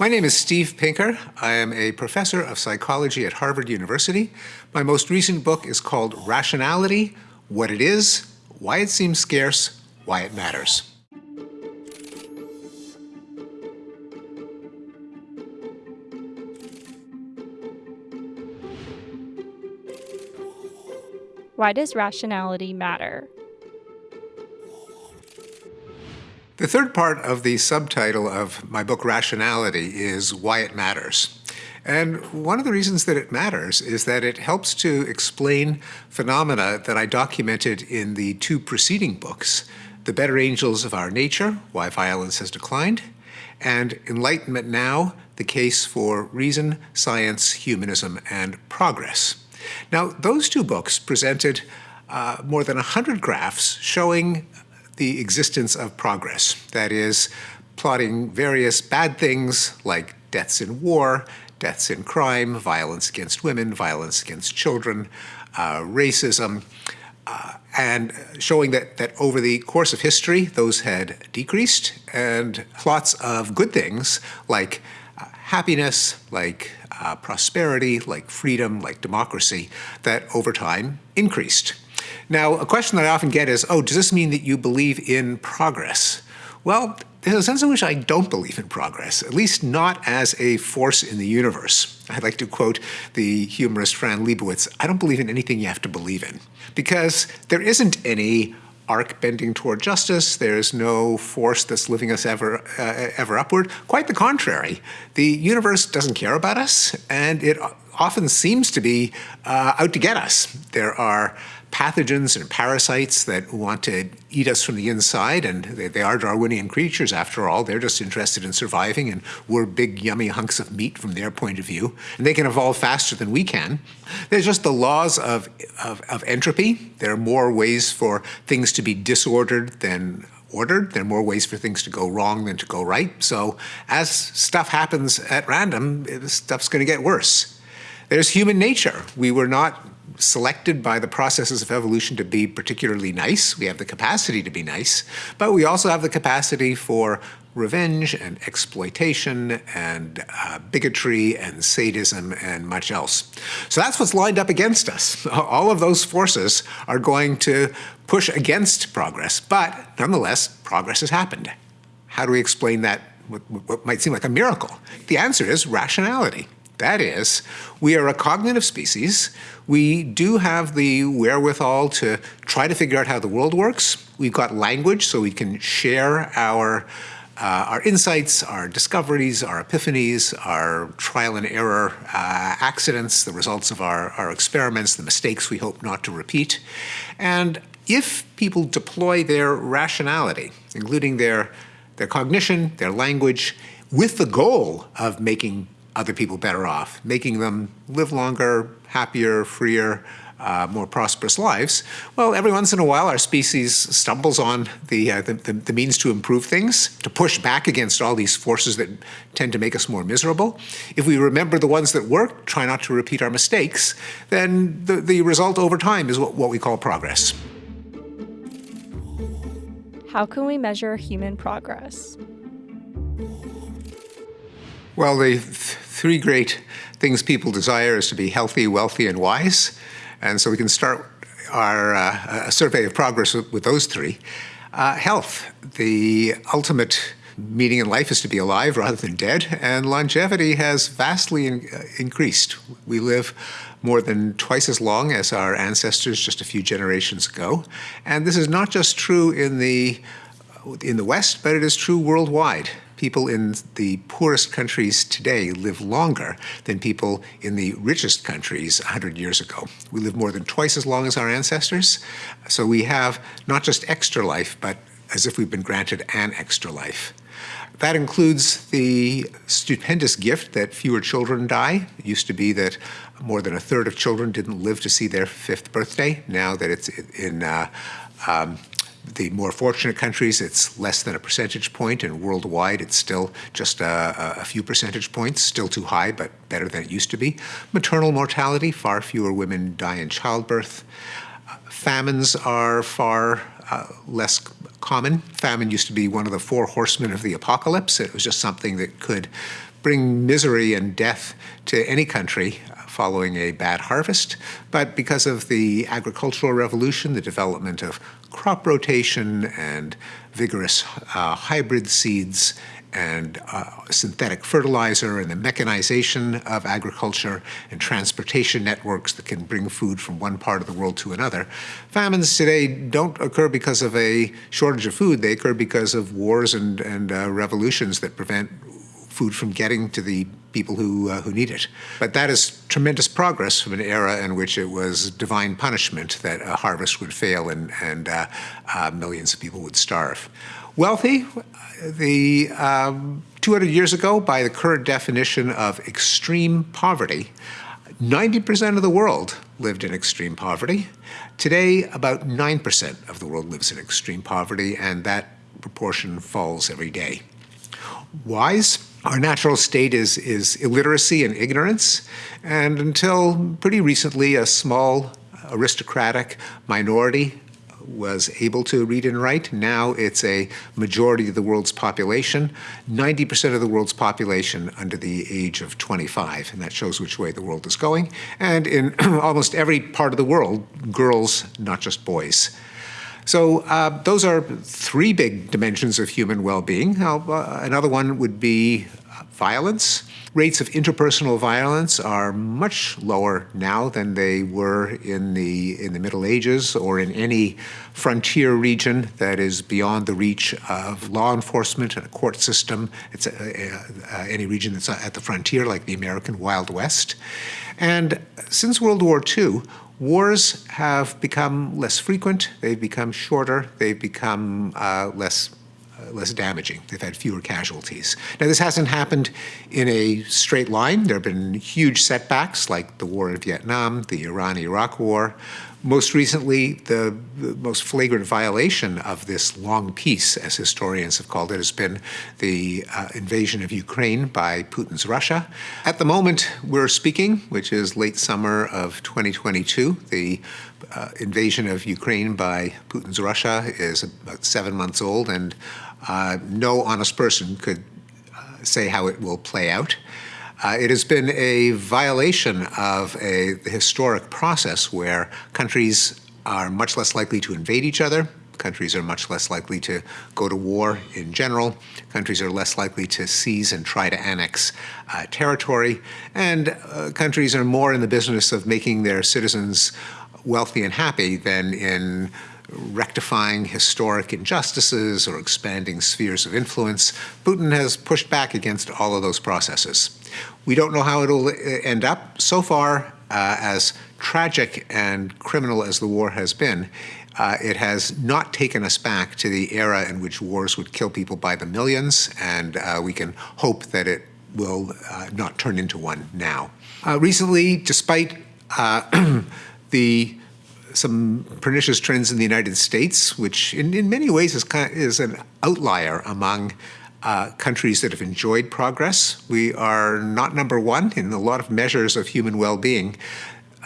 My name is Steve Pinker. I am a professor of psychology at Harvard University. My most recent book is called Rationality, What It Is, Why It Seems Scarce, Why It Matters. Why does rationality matter? The third part of the subtitle of my book, Rationality, is Why It Matters. And one of the reasons that it matters is that it helps to explain phenomena that I documented in the two preceding books, The Better Angels of Our Nature, Why Violence Has Declined, and Enlightenment Now, The Case for Reason, Science, Humanism, and Progress. Now, those two books presented uh, more than 100 graphs showing the existence of progress. That is, plotting various bad things like deaths in war, deaths in crime, violence against women, violence against children, uh, racism, uh, and showing that, that over the course of history, those had decreased, and plots of good things like uh, happiness, like uh, prosperity, like freedom, like democracy, that over time increased. Now, a question that I often get is, oh, does this mean that you believe in progress? Well, there's a sense in which I don't believe in progress, at least not as a force in the universe. I'd like to quote the humorist Fran Lebowitz, I don't believe in anything you have to believe in, because there isn't any arc bending toward justice. There's no force that's lifting us ever, uh, ever upward. Quite the contrary. The universe doesn't care about us, and it often seems to be uh, out to get us. There are pathogens and parasites that want to eat us from the inside, and they, they, are Darwinian creatures after all. They're just interested in surviving, and we're big, yummy hunks of meat from their point of view. And they can evolve faster than we can. There's just the laws of, of, of entropy. There are more ways for things to be disordered than ordered. There are more ways for things to go wrong than to go right. So as stuff happens at random, eh, stuff's going to get worse. There's human nature. We were not selected by the processes of evolution to be particularly nice. We have the capacity to be nice, but we also have the capacity for revenge and exploitation and uh, bigotry and sadism and much else. So that's what's lined up against us. All of those forces are going to push against progress, but nonetheless, progress has happened. How do we explain that, what, what might seem like a miracle? The answer is rationality. That is, we are a cognitive species. We do have the wherewithal to try to figure out how the world works. We've got language, so we can share our, uh, our insights, our discoveries, our epiphanies, our trial and error uh, accidents, the results of our, our experiments, the mistakes we hope not to repeat. And if people deploy their rationality, including their, their cognition, their language, with the goal of making other people better off, making them live longer, happier, freer, uh, more prosperous lives, well, every once in a while our species stumbles on the, uh, the, the, the, means to improve things, to push back against all these forces that tend to make us more miserable. If we remember the ones that work, try not to repeat our mistakes, then the, the result over time is what, what we call progress. How can we measure human progress? Well, the th three great things people desire is to be healthy, wealthy, and wise. And so we can start our uh, survey of progress with, with those three. Uh, health, the ultimate meaning in life is to be alive rather than dead, and longevity has vastly in, uh, increased. We live more than twice as long as our ancestors just a few generations ago. And this is not just true in the, in the West, but it is true worldwide people in the poorest countries today live longer than people in the richest countries 100 years ago. We live more than twice as long as our ancestors. So we have not just extra life, but as if we've been granted an extra life. That includes the stupendous gift that fewer children die. It used to be that more than a third of children didn't live to see their fifth birthday. Now that it's in uh, um, the more fortunate countries, it's less than a percentage point, and worldwide, it's still just a, a, few percentage points, still too high, but better than it used to be. Maternal mortality, far fewer women die in childbirth. Uh, famines are far uh, less common. Famine used to be one of the four horsemen of the apocalypse. It was just something that could bring misery and death to any country following a bad harvest, but because of the agricultural revolution, the development of crop rotation and vigorous uh, hybrid seeds and uh, synthetic fertilizer and the mechanization of agriculture and transportation networks that can bring food from one part of the world to another. Famines today don't occur because of a shortage of food. They occur because of wars and, and uh, revolutions that prevent food from getting to the people who, uh, who need it. But that is tremendous progress from an era in which it was divine punishment that a harvest would fail and, and uh, uh, millions of people would starve. Wealthy, the um, 200 years ago, by the current definition of extreme poverty, 90% of the world lived in extreme poverty. Today, about 9% of the world lives in extreme poverty, and that proportion falls every day. Wise, our natural state is, is illiteracy and ignorance, and until pretty recently, a small aristocratic minority was able to read and write. Now it's a majority of the world's population, 90% of the world's population under the age of 25, and that shows which way the world is going. And in almost every part of the world, girls, not just boys. So uh, those are three big dimensions of human well-being. Uh, another one would be violence. Rates of interpersonal violence are much lower now than they were in the in the Middle Ages or in any frontier region that is beyond the reach of law enforcement and a court system. It's a, a, a, any region that's at the frontier, like the American Wild West. And since World War II, wars have become less frequent. They've become shorter. They've become uh, less less damaging. They've had fewer casualties. Now, this hasn't happened in a straight line. There have been huge setbacks like the war in Vietnam, the Iran-Iraq war. Most recently, the, the, most flagrant violation of this long peace, as historians have called it, has been the uh, invasion of Ukraine by Putin's Russia. At the moment we're speaking, which is late summer of 2022, the uh, invasion of Ukraine by Putin's Russia is about seven months old, and uh, no honest person could uh, say how it will play out. Uh, it has been a violation of a historic process where countries are much less likely to invade each other. Countries are much less likely to go to war in general. Countries are less likely to seize and try to annex uh, territory. And uh, countries are more in the business of making their citizens wealthy and happy than in rectifying historic injustices or expanding spheres of influence. Putin has pushed back against all of those processes. We don't know how it'll uh, end up. So far, uh, as tragic and criminal as the war has been, uh, it has not taken us back to the era in which wars would kill people by the millions, and uh, we can hope that it will uh, not turn into one now. Uh, recently, despite the some pernicious trends in the United States, which in, in many ways is, kind of, is an outlier among uh, countries that have enjoyed progress. We are not number one in a lot of measures of human well-being.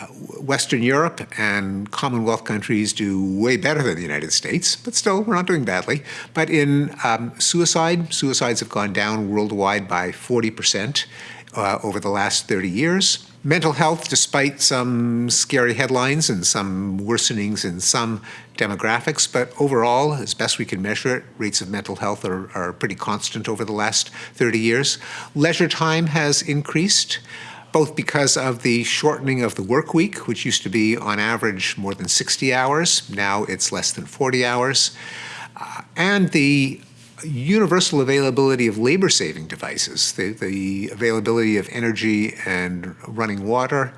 Uh, Western Europe and Commonwealth countries do way better than the United States, but still, we're not doing badly. But in um, suicide, suicides have gone down worldwide by 40% uh, over the last 30 years. Mental health, despite some scary headlines and some worsenings in some demographics, but overall, as best we can measure it, rates of mental health are, are pretty constant over the last 30 years. Leisure time has increased both because of the shortening of the work week, which used to be on average more than 60 hours. Now it's less than 40 hours. Uh, and the universal availability of labor-saving devices, the, the availability of energy and running water,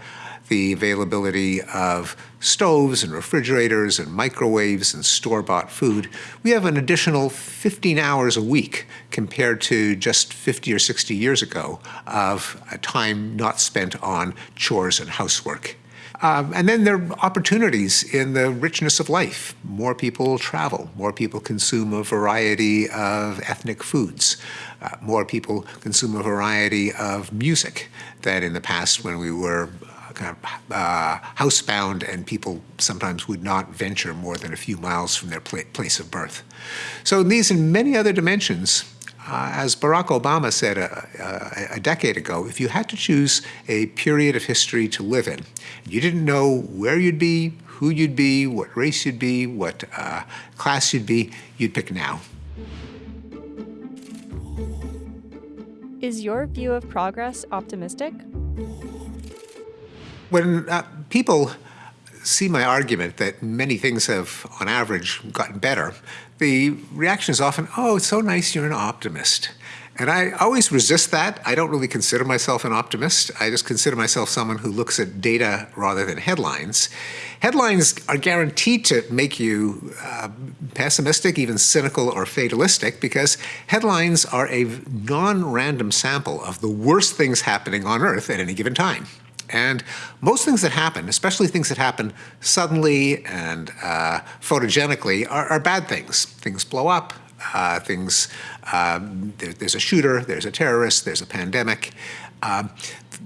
the availability of stoves and refrigerators and microwaves and store-bought food, we have an additional 15 hours a week compared to just 50 or 60 years ago of time not spent on chores and housework. Um, and then there are opportunities in the richness of life. More people travel, more people consume a variety of ethnic foods, uh, more people consume a variety of music than in the past when we were uh, kind of uh, housebound and people sometimes would not venture more than a few miles from their pla place of birth. So in these and many other dimensions Uh, as Barack Obama said a, a, a, decade ago, if you had to choose a period of history to live in, you didn't know where you'd be, who you'd be, what race you'd be, what uh, class you'd be, you'd pick now. Is your view of progress optimistic? When uh, people see my argument that many things have, on average, gotten better, the reaction is often, oh, it's so nice you're an optimist. And I always resist that. I don't really consider myself an optimist. I just consider myself someone who looks at data rather than headlines. Headlines are guaranteed to make you uh, pessimistic, even cynical or fatalistic, because headlines are a non-random sample of the worst things happening on Earth at any given time. And most things that happen, especially things that happen suddenly and uh, photogenically, are, are, bad things. Things blow up, uh, things, um, there, there's a shooter, there's a terrorist, there's a pandemic. Um,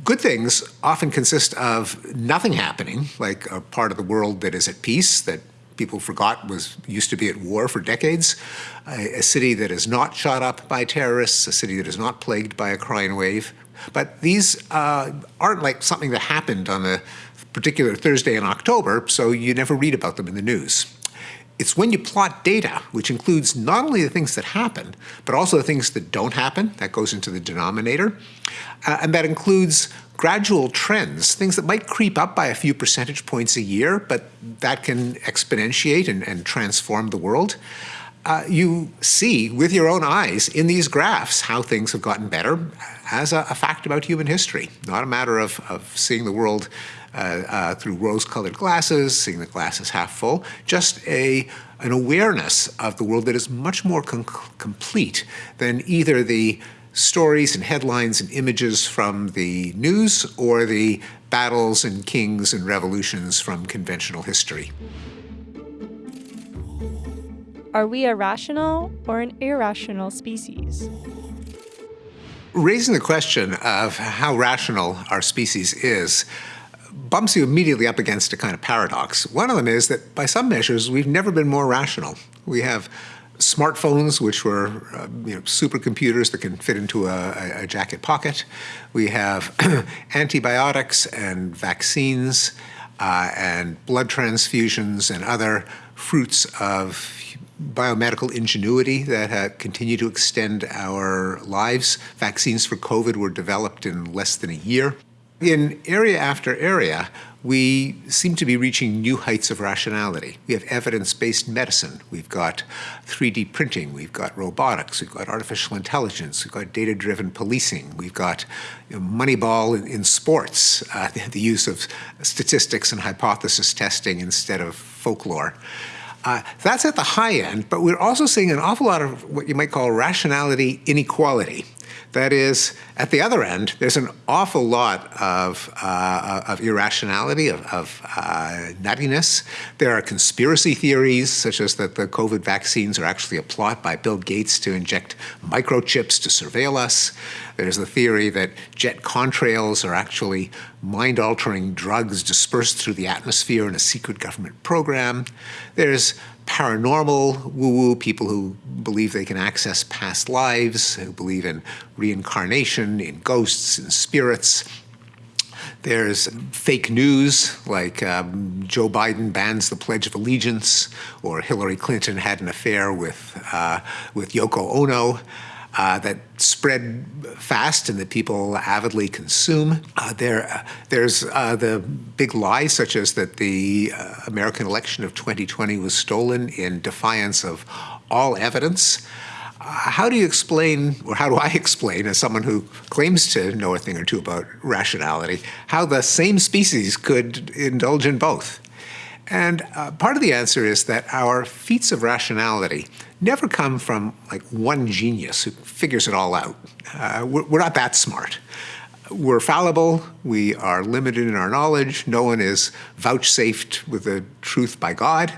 good things often consist of nothing happening, like a part of the world that is at peace, that people forgot was used to be at war for decades, a, a city that is not shot up by terrorists, a city that is not plagued by a crime wave, but these uh, aren't like something that happened on a particular Thursday in October, so you never read about them in the news. It's when you plot data, which includes not only the things that happen, but also the things that don't happen, that goes into the denominator, uh, and that includes gradual trends, things that might creep up by a few percentage points a year, but that can exponentiate and, and transform the world uh, you see with your own eyes in these graphs how things have gotten better as a, a fact about human history, not a matter of, of seeing the world uh, uh, through rose-colored glasses, seeing the glasses half full, just a, an awareness of the world that is much more complete than either the stories and headlines and images from the news or the battles and kings and revolutions from conventional history. Are we a rational or an irrational species? Raising the question of how rational our species is bumps you immediately up against a kind of paradox. One of them is that by some measures, we've never been more rational. We have smartphones, which were uh, you know, supercomputers that can fit into a, a jacket pocket. We have antibiotics and vaccines uh, and blood transfusions and other fruits of biomedical ingenuity that uh, continue to extend our lives. Vaccines for COVID were developed in less than a year. In area after area, we seem to be reaching new heights of rationality. We have evidence-based medicine. We've got 3D printing. We've got robotics. We've got artificial intelligence. We've got data-driven policing. We've got you know, Moneyball in, in sports, uh, the use of statistics and hypothesis testing instead of folklore. Uh, that's at the high end, but we're also seeing an awful lot of what you might call rationality inequality. That is, at the other end, there's an awful lot of, uh, of irrationality, of, of uh, nuttiness. There are conspiracy theories, such as that the COVID vaccines are actually a plot by Bill Gates to inject microchips to surveil us. There's the theory that jet contrails are actually mind-altering drugs dispersed through the atmosphere in a secret government program. There's paranormal woo-woo, people who believe they can access past lives, who believe in reincarnation, in ghosts, in spirits. There's fake news, like um, Joe Biden bans the Pledge of Allegiance, or Hillary Clinton had an affair with, uh, with Yoko Ono uh, that spread fast and that people avidly consume. Uh, there, uh, there's uh, the big lies, such as that the uh, American election of 2020 was stolen in defiance of all evidence. Uh, how do you explain, or how do I explain, as someone who claims to know a thing or two about rationality, how the same species could indulge in both? And uh, part of the answer is that our feats of rationality never come from like one genius who figures it all out. Uh, we're, we're, not that smart. We're fallible, we are limited in our knowledge, no one is vouchsafed with the truth by God.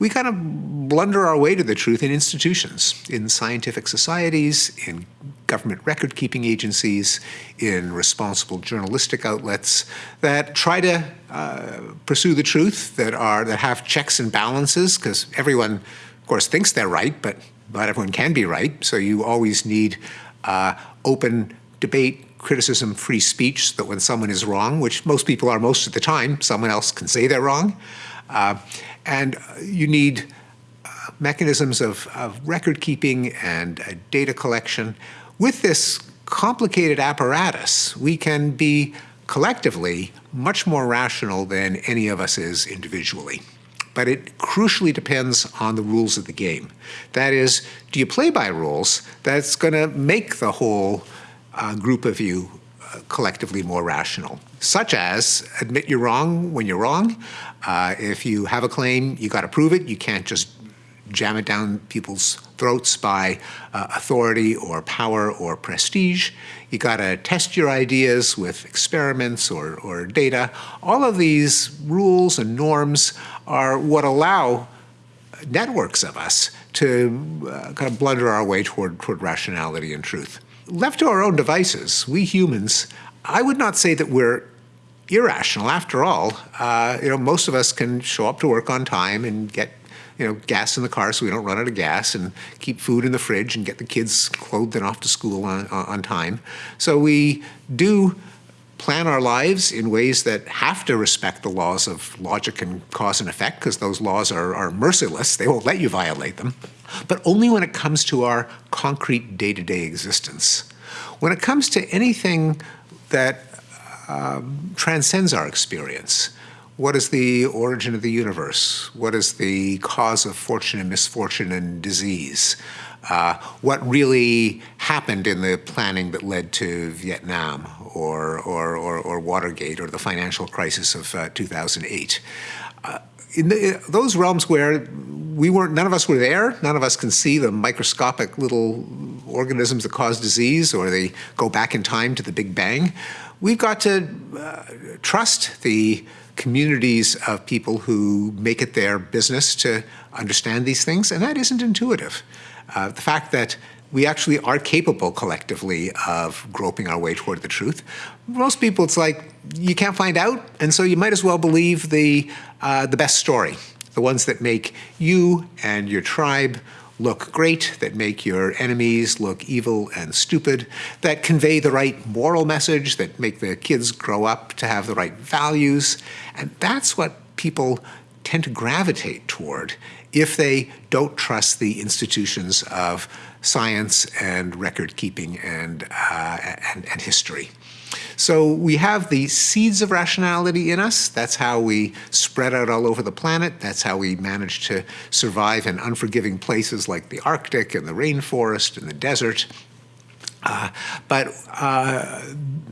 We kind of blunder our way to the truth in institutions, in scientific societies, in government record-keeping agencies, in responsible journalistic outlets that try to uh, pursue the truth, that are that have checks and balances, because everyone, of course, thinks they're right, but not everyone can be right. So you always need uh, open debate, criticism, free speech, so that when someone is wrong, which most people are most of the time, someone else can say they're wrong. Uh, and you need uh, mechanisms of, of, record keeping and uh, data collection. With this complicated apparatus, we can be collectively much more rational than any of us is individually. But it crucially depends on the rules of the game. That is, do you play by rules that's going to make the whole uh, group of you uh, collectively more rational, such as admit you're wrong when you're wrong. Uh, if you have a claim, you got to prove it. You can't just jam it down people's throats by uh, authority or power or prestige. You got to test your ideas with experiments or, or data. All of these rules and norms are what allow networks of us to uh, kind of blunder our way toward, toward rationality and truth. Left to our own devices, we humans, I would not say that we're irrational. After all, uh, you know, most of us can show up to work on time and get you know, gas in the car so we don't run out of gas and keep food in the fridge and get the kids clothed and off to school on, on time. So we do plan our lives in ways that have to respect the laws of logic and cause and effect because those laws are, are merciless. They won't let you violate them but only when it comes to our concrete day-to-day -day existence. When it comes to anything that um, transcends our experience, what is the origin of the universe? What is the cause of fortune and misfortune and disease? Uh, what really happened in the planning that led to Vietnam or, or, or, or Watergate or the financial crisis of uh, 2008? In, the, those realms where we weren't, none of us were there. None of us can see the microscopic little organisms that cause disease or they go back in time to the Big Bang. We've got to uh, trust the communities of people who make it their business to understand these things, and that isn't intuitive. Uh, the fact that we actually are capable collectively of groping our way toward the truth. Most people, it's like you can't find out, and so you might as well believe the, uh, the best story the ones that make you and your tribe look great, that make your enemies look evil and stupid, that convey the right moral message, that make the kids grow up to have the right values. And that's what people tend to gravitate toward if they don't trust the institutions of science and record keeping and, uh, and, and history. So we have the seeds of rationality in us. That's how we spread out all over the planet. That's how we manage to survive in unforgiving places like the Arctic and the rainforest and the desert. Uh, but uh,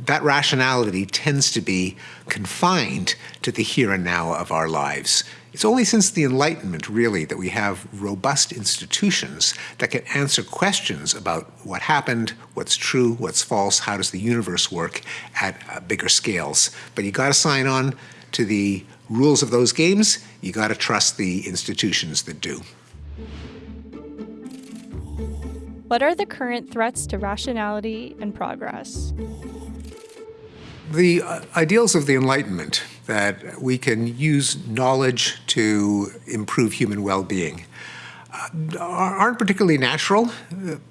that rationality tends to be confined to the here and now of our lives. It's only since the Enlightenment, really, that we have robust institutions that can answer questions about what happened, what's true, what's false, how does the universe work at uh, bigger scales. But you got to sign on to the rules of those games. You got to trust the institutions that do. What are the current threats to rationality and progress? The uh, ideals of the Enlightenment that we can use knowledge to improve human well-being uh, aren't particularly natural.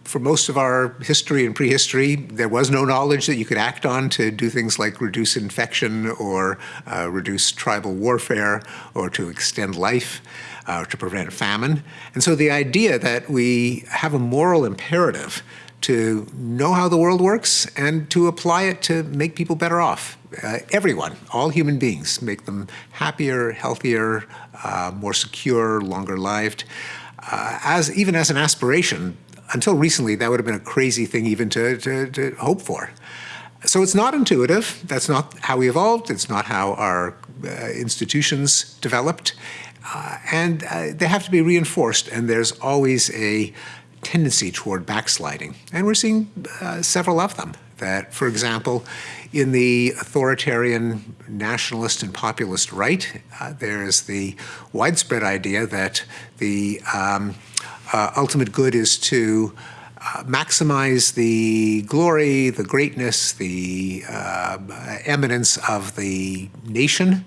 For most of our history and prehistory, there was no knowledge that you could act on to do things like reduce infection or uh, reduce tribal warfare or to extend life uh, to prevent famine. And so the idea that we have a moral imperative to know how the world works and to apply it to make people better off. Uh, everyone, all human beings, make them happier, healthier, uh, more secure, longer lived. Uh, as even as an aspiration, until recently, that would have been a crazy thing even to, to, to hope for. So it's not intuitive. That's not how we evolved. It's not how our uh, institutions developed. Uh, and uh, they have to be reinforced. And there's always a tendency toward backsliding. And we're seeing uh, several of them. That, for example, in the authoritarian nationalist and populist right, uh, there's the widespread idea that the um, uh, ultimate good is to uh, maximize the glory, the greatness, the uh, eminence of the nation,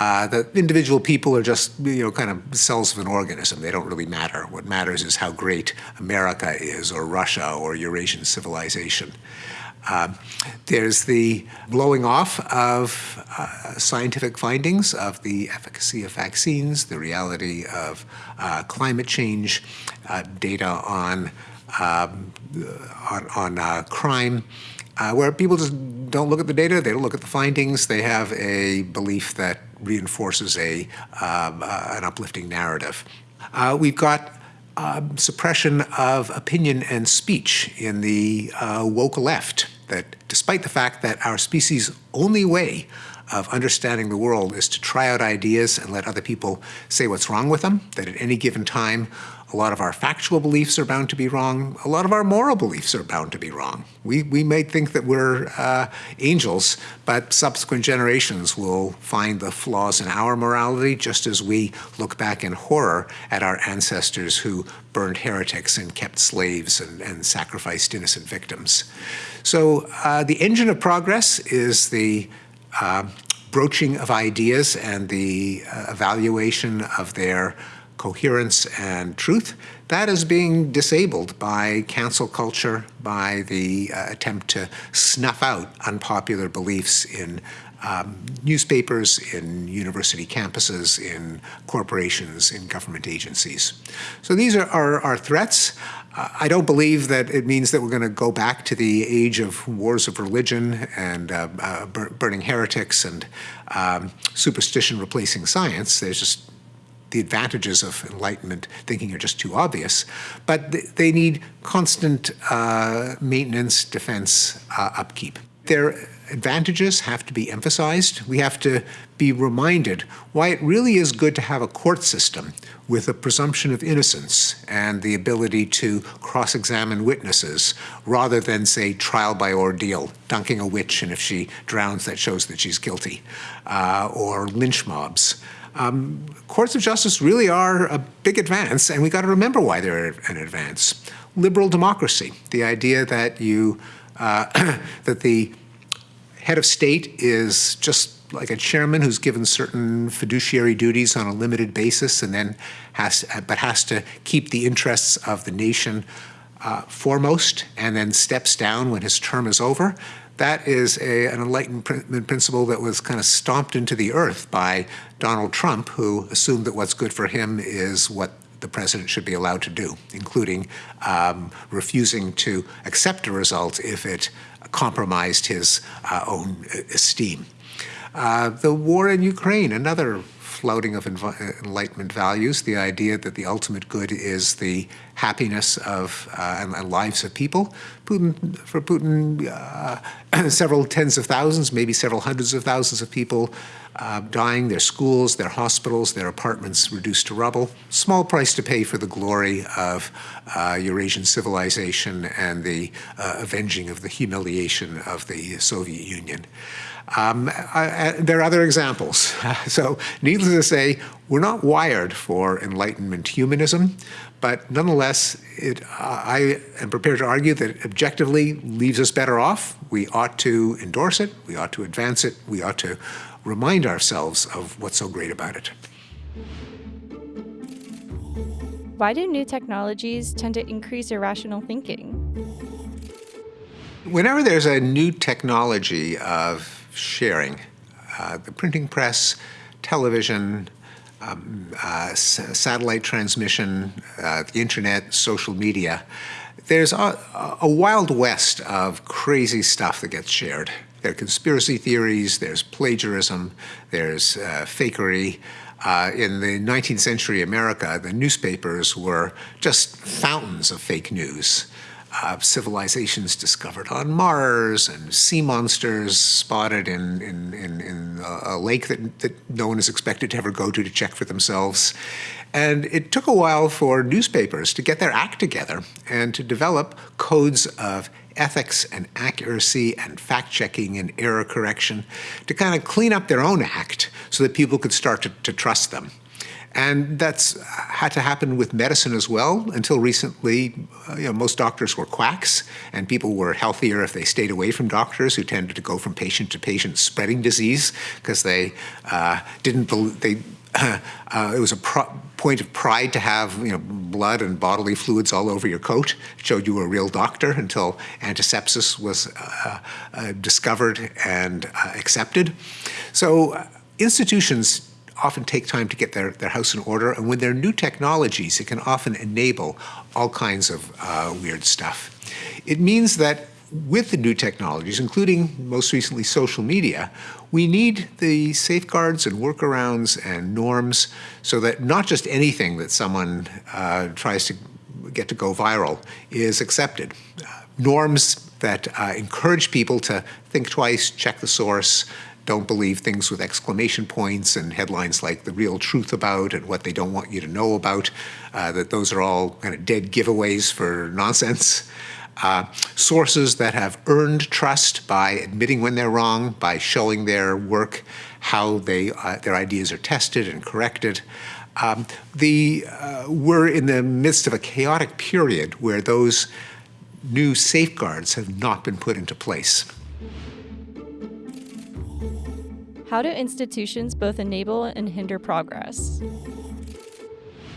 uh, that individual people are just, you know, kind of cells of an organism. They don't really matter. What matters is how great America is, or Russia, or Eurasian civilization. Uh, there's the blowing off of uh, scientific findings of the efficacy of vaccines, the reality of uh, climate change, uh, data on, um, on, on uh, crime, uh, where people just don't look at the data, they don't look at the findings, they have a belief that reinforces a, um, an uplifting narrative. we've got um, suppression of opinion and speech in the woke left that despite the fact that our species' only way of understanding the world is to try out ideas and let other people say what's wrong with them, that at any given time, a lot of our factual beliefs are bound to be wrong. A lot of our moral beliefs are bound to be wrong. We, we may think that we're uh, angels, but subsequent generations will find the flaws in our morality just as we look back in horror at our ancestors who burned heretics and kept slaves and, and sacrificed innocent victims. So uh, the engine of progress is the uh, broaching of ideas and the uh, evaluation of their coherence and truth, that is being disabled by cancel culture, by the uh, attempt to snuff out unpopular beliefs in um, newspapers, in university campuses, in corporations, in government agencies. So these are our, threats. Uh, I don't believe that it means that we're going to go back to the age of wars of religion and uh, uh, burning heretics and um, superstition replacing science. There's just the advantages of Enlightenment thinking are just too obvious, but they need constant uh, maintenance, defense, uh, upkeep. Their advantages have to be emphasized. We have to be reminded why it really is good to have a court system with a presumption of innocence and the ability to cross-examine witnesses rather than, say, trial by ordeal, dunking a witch, and if she drowns, that shows that she's guilty, uh, or lynch mobs. Um, courts of justice really are a big advance, and we got to remember why they're an advance. Liberal democracy, the idea that you uh, that the head of state is just like a chairman who's given certain fiduciary duties on a limited basis, and then has but has to keep the interests of the nation uh, foremost, and then steps down when his term is over. That is a, an Enlightenment principle that was kind of stomped into the earth by Donald Trump, who assumed that what's good for him is what the president should be allowed to do, including um, refusing to accept a result if it compromised his uh, own esteem. Uh, the war in Ukraine, another flouting of Enlightenment values, the idea that the ultimate good is the happiness of uh, and, and, lives of people. Putin, for Putin, uh, several tens of thousands, maybe several hundreds of thousands of people uh, dying, their schools, their hospitals, their apartments reduced to rubble. Small price to pay for the glory of uh, Eurasian civilization and the uh, avenging of the humiliation of the Soviet Union. Um, I, I, there are other examples. so needless to say, we're not wired for Enlightenment humanism, but nonetheless, it, uh, I am prepared to argue that it objectively leaves us better off. We ought to endorse it, we ought to advance it, we ought to remind ourselves of what's so great about it. Why do new technologies tend to increase irrational thinking? Whenever there's a new technology of sharing. Uh, the printing press, television, um, uh, satellite transmission, uh, the internet, social media. There's a, a, wild west of crazy stuff that gets shared. There are conspiracy theories, there's plagiarism, there's uh, fakery. Uh, in the 19th century America, the newspapers were just fountains of fake news uh, civilizations discovered on Mars and sea monsters spotted in, in, in, in a lake that, that no one is expected to ever go to to check for themselves. And it took a while for newspapers to get their act together and to develop codes of ethics and accuracy and fact-checking and error correction to kind of clean up their own act so that people could start to, to trust them. And that's had to happen with medicine as well. Until recently, uh, you know, most doctors were quacks, and people were healthier if they stayed away from doctors who tended to go from patient to patient spreading disease because they uh, didn't believe, they uh, it was a point of pride to have you know, blood and bodily fluids all over your coat. Showed you were a real doctor until antisepsis was uh, uh, discovered and accepted. So institutions often take time to get their, their house in order, and when there are new technologies, it can often enable all kinds of uh, weird stuff. It means that with the new technologies, including most recently social media, we need the safeguards and workarounds and norms so that not just anything that someone uh, tries to get to go viral is accepted. Uh, norms that uh, encourage people to think twice, check the source, don't believe things with exclamation points and headlines like the real truth about and what they don't want you to know about, uh, that those are all kind of dead giveaways for nonsense uh, sources that have earned trust by admitting when they're wrong, by showing their work, how they, uh, their ideas are tested and corrected. Um, the, uh, we're in the midst of a chaotic period where those new safeguards have not been put into place. How do institutions both enable and hinder progress?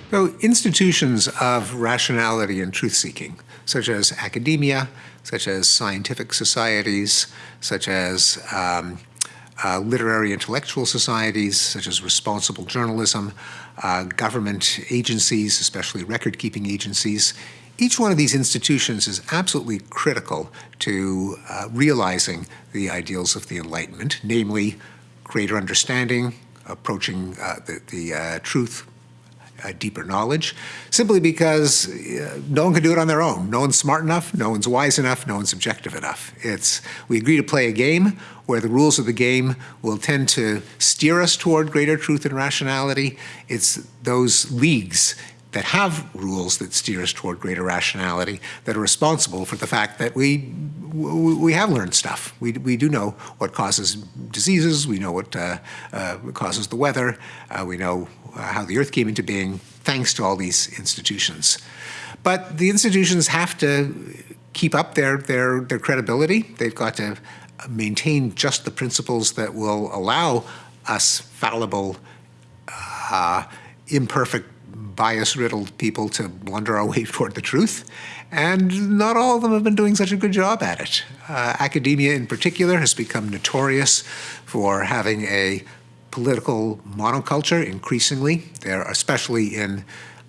So institutions of rationality and truth-seeking, such as academia, such as scientific societies, such as um, uh, literary intellectual societies, such as responsible journalism, uh, government agencies, especially record-keeping agencies, each one of these institutions is absolutely critical to uh, realizing the ideals of the Enlightenment, namely greater understanding, approaching uh, the, the uh, truth uh, deeper knowledge, simply because no one can do it on their own. No one's smart enough, no one's wise enough, no one's objective enough. It's, we agree to play a game where the rules of the game will tend to steer us toward greater truth and rationality. It's those leagues that have rules that steer us toward greater rationality that are responsible for the fact that we we have learned stuff. We, we do know what causes diseases. We know what uh, uh, causes the weather. Uh, we know uh, how the Earth came into being thanks to all these institutions. But the institutions have to keep up their, their, their credibility. They've got to maintain just the principles that will allow us fallible, uh, imperfect, bias-riddled people to blunder our way toward the truth. And not all of them have been doing such a good job at it. Uh, academia in particular has become notorious for having a political monoculture increasingly. There, especially in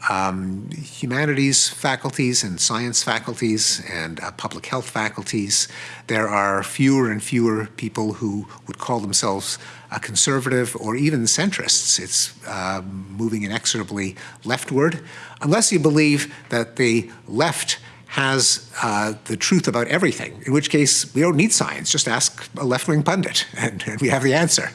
um, humanities faculties and science faculties and uh, public health faculties, there are fewer and fewer people who would call themselves a conservative or even centrists. It's uh, moving inexorably leftward, unless you believe that the left has uh, the truth about everything, in which case we don't need science, just ask a left-wing pundit and, and, we have the answer.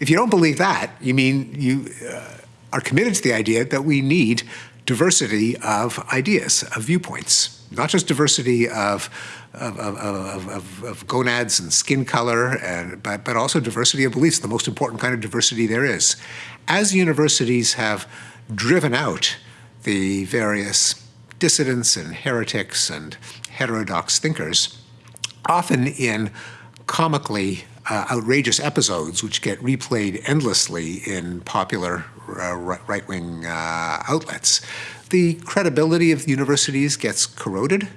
If you don't believe that, you mean you uh, are committed to the idea that we need diversity of ideas, of viewpoints, not just diversity of, of, of, of, of gonads and skin color, and, but, but also diversity of beliefs, the most important kind of diversity there is. As universities have driven out the various dissidents and heretics and heterodox thinkers, often in comically uh, outrageous episodes which get replayed endlessly in popular uh, right-wing uh, outlets. The credibility of universities gets corroded,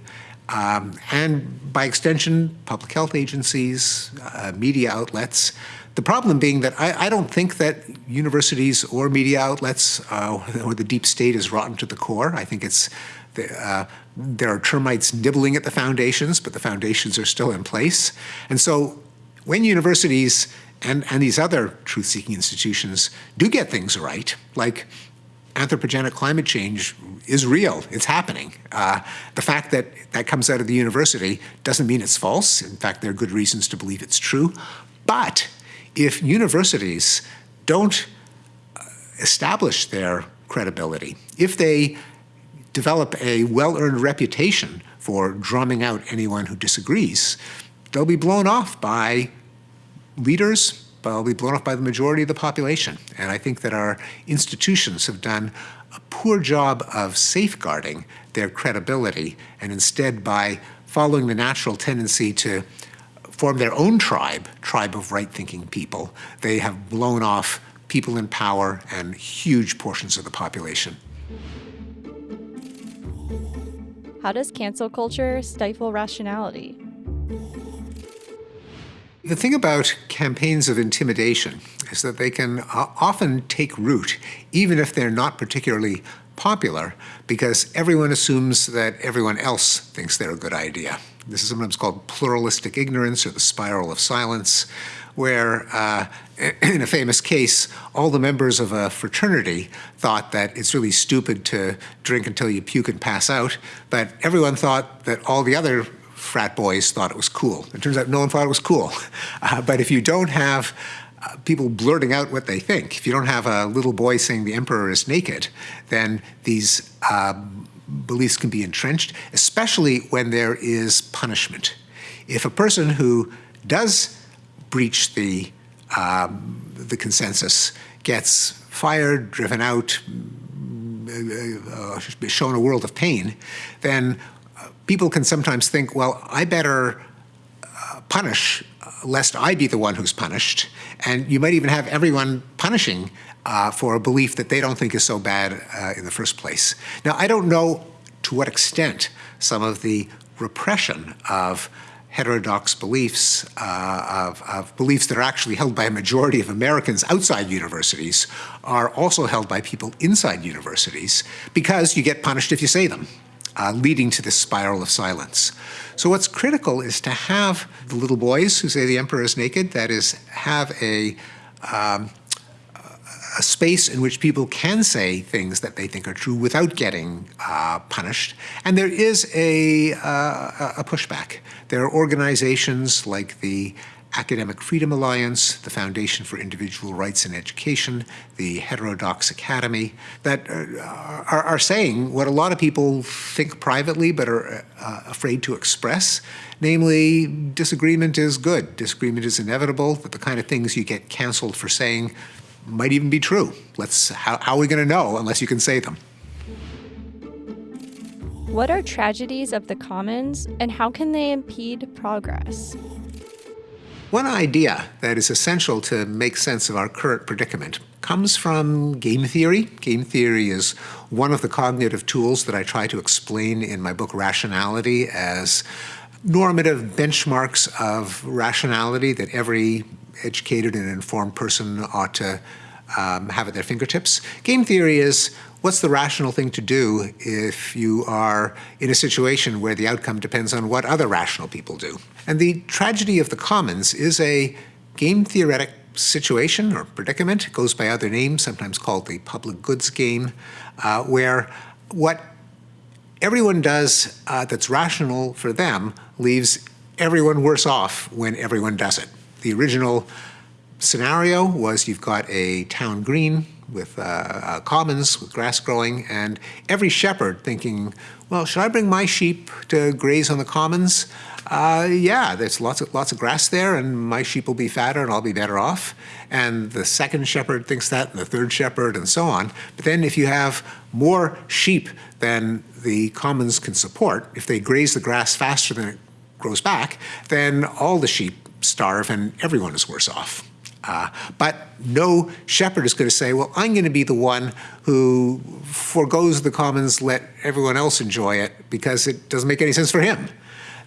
um, and by extension, public health agencies, uh, media outlets. The problem being that I, I, don't think that universities or media outlets uh, or the deep state is rotten to the core. I think it's uh, there are termites nibbling at the foundations, but the foundations are still in place. And so when universities and, and these other truth-seeking institutions do get things right, like anthropogenic climate change is real, it's happening. Uh, the fact that that comes out of the university doesn't mean it's false. In fact, there are good reasons to believe it's true. But if universities don't uh, establish their credibility, if they develop a well-earned reputation for drumming out anyone who disagrees, they'll be blown off by leaders, will be blown off by the majority of the population. And I think that our institutions have done a poor job of safeguarding their credibility, and instead by following the natural tendency to form their own tribe, tribe of right-thinking people, they have blown off people in power and huge portions of the population. How does cancel culture stifle rationality? The thing about campaigns of intimidation is that they can uh, often take root, even if they're not particularly popular, because everyone assumes that everyone else thinks they're a good idea. This is sometimes called pluralistic ignorance or the spiral of silence, where uh, in a famous case, all the members of a fraternity thought that it's really stupid to drink until you puke and pass out, but everyone thought that all the other frat boys thought it was cool. It turns out no one thought it was cool. Uh, but if you don't have uh, people blurting out what they think, if you don't have a little boy saying the emperor is naked, then these uh, beliefs can be entrenched, especially when there is punishment. If a person who does breach the, um, the consensus gets fired, driven out, uh, uh shown a world of pain, then people can sometimes think, well, I better uh, punish uh, lest I be the one who's punished. And you might even have everyone punishing uh, for a belief that they don't think is so bad uh, in the first place. Now, I don't know to what extent some of the repression of heterodox beliefs, uh, of, of, beliefs that are actually held by a majority of Americans outside universities, are also held by people inside universities because you get punished if you say them uh, leading to this spiral of silence. So what's critical is to have the little boys who say the emperor is naked, that is, have a, um, a space in which people can say things that they think are true without getting uh, punished. And there is a, uh, a pushback. There are organizations like the Academic Freedom Alliance, the Foundation for Individual Rights in Education, the Heterodox Academy, that uh, are, are, saying what a lot of people think privately but are uh, afraid to express, namely disagreement is good, disagreement is inevitable, that the kind of things you get canceled for saying might even be true. Let's, how, how are we going to know unless you can say them? What are tragedies of the commons and how can they impede progress? One idea that is essential to make sense of our current predicament comes from game theory. Game theory is one of the cognitive tools that I try to explain in my book Rationality as normative benchmarks of rationality that every educated and informed person ought to um, have at their fingertips. Game theory is what's the rational thing to do if you are in a situation where the outcome depends on what other rational people do? And the tragedy of the commons is a game theoretic situation or predicament. It goes by other names, sometimes called the public goods game, uh, where what everyone does uh, that's rational for them leaves everyone worse off when everyone does it. The original scenario was you've got a town green with uh, uh, commons with grass growing and every shepherd thinking, well, should I bring my sheep to graze on the commons? Uh, yeah, there's lots of, lots of grass there and my sheep will be fatter and I'll be better off. And the second shepherd thinks that and the third shepherd and so on. But then if you have more sheep than the commons can support, if they graze the grass faster than it grows back, then all the sheep starve and everyone is worse off. Uh, but no shepherd is going to say, well, I'm going to be the one who foregoes the commons, let everyone else enjoy it, because it doesn't make any sense for him.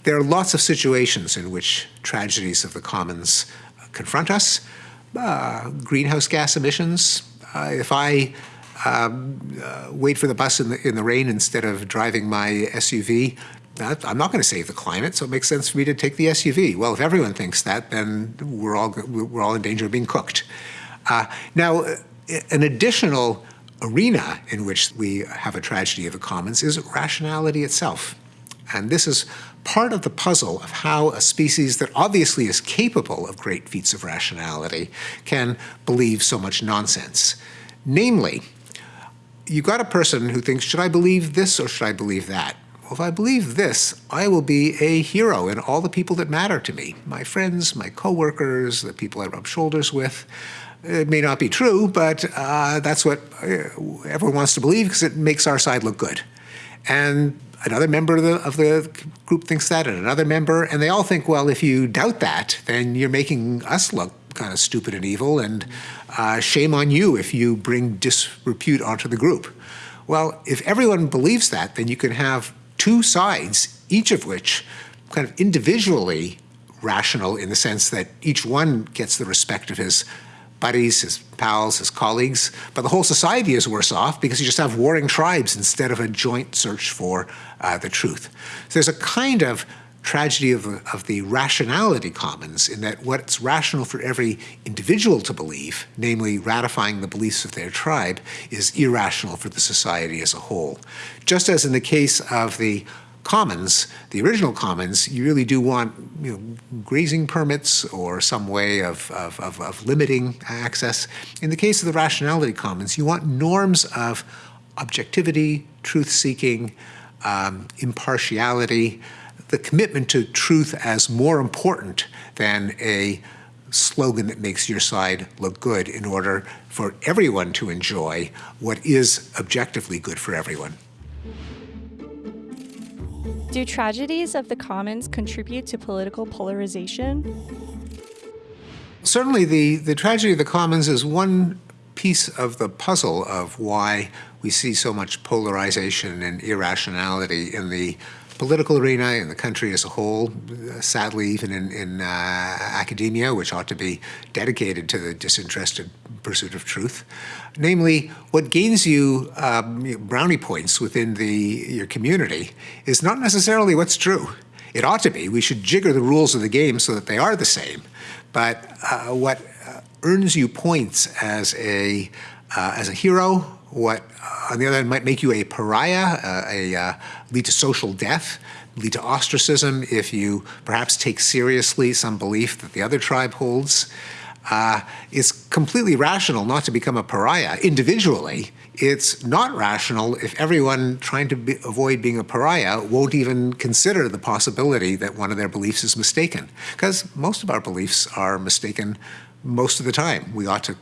There are lots of situations in which tragedies of the commons confront us. Uh, greenhouse gas emissions. Uh, if I um, uh, wait for the bus in the, in the rain instead of driving my SUV, I'm not going to save the climate, so it makes sense for me to take the SUV. Well, if everyone thinks that, then we're all, we're all in danger of being cooked. Uh, now, an additional arena in which we have a tragedy of the commons is rationality itself. And this is part of the puzzle of how a species that obviously is capable of great feats of rationality can believe so much nonsense. Namely, you've got a person who thinks, should I believe this or should I believe that? Well, if I believe this, I will be a hero in all the people that matter to me my friends, my coworkers, the people I rub shoulders with. It may not be true, but uh, that's what uh, everyone wants to believe because it makes our side look good. And another member of the, of the group thinks that, and another member, and they all think, well, if you doubt that, then you're making us look kind of stupid and evil, and uh, shame on you if you bring disrepute onto the group. Well, if everyone believes that, then you can have two sides, each of which kind of individually rational in the sense that each one gets the respect of his buddies, his pals, his colleagues, but the whole society is worse off because you just have warring tribes instead of a joint search for uh, the truth. So there's a kind of tragedy of the, of the rationality commons in that what's rational for every individual to believe, namely ratifying the beliefs of their tribe, is irrational for the society as a whole. Just as in the case of the commons, the original commons, you really do want you know, grazing permits or some way of, of, of, of limiting access. In the case of the rationality commons, you want norms of objectivity, truth-seeking, um, impartiality, the commitment to truth as more important than a slogan that makes your side look good in order for everyone to enjoy what is objectively good for everyone. Do tragedies of the commons contribute to political polarization? Certainly, the, the tragedy of the commons is one piece of the puzzle of why we see so much polarization and irrationality in the political arena, in the country as a whole, sadly, even in, in uh, academia, which ought to be dedicated to the disinterested pursuit of truth. Namely, what gains you um, brownie points within the, your community is not necessarily what's true. It ought to be. We should jigger the rules of the game so that they are the same. But uh, what uh, earns you points as a, uh, as a hero what, on the other hand, might make you a pariah, uh, a, uh, lead to social death, lead to ostracism if you perhaps take seriously some belief that the other tribe holds. Uh, it's completely rational not to become a pariah individually. It's not rational if everyone trying to be, avoid being a pariah won't even consider the possibility that one of their beliefs is mistaken. Because most of our beliefs are mistaken most of the time. We ought to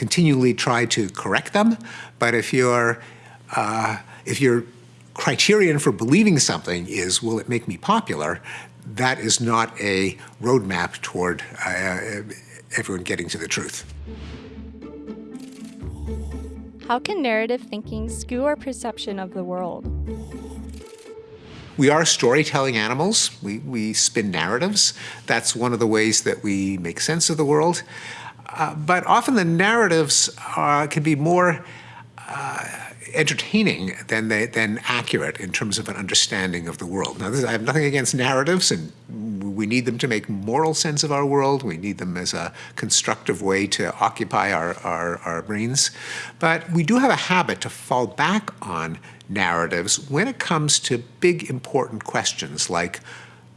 continually try to correct them. But if your uh, if your criterion for believing something is will it make me popular, that is not a roadmap toward uh, everyone getting to the truth. How can narrative thinking skew our perception of the world? We are storytelling animals. We, we spin narratives. That's one of the ways that we make sense of the world. Uh, but often the narratives uh, can be more uh, entertaining than they, than accurate in terms of an understanding of the world. Now, this, I have nothing against narratives, and we need them to make moral sense of our world. We need them as a constructive way to occupy our, our, our brains. But we do have a habit to fall back on narratives when it comes to big, important questions like,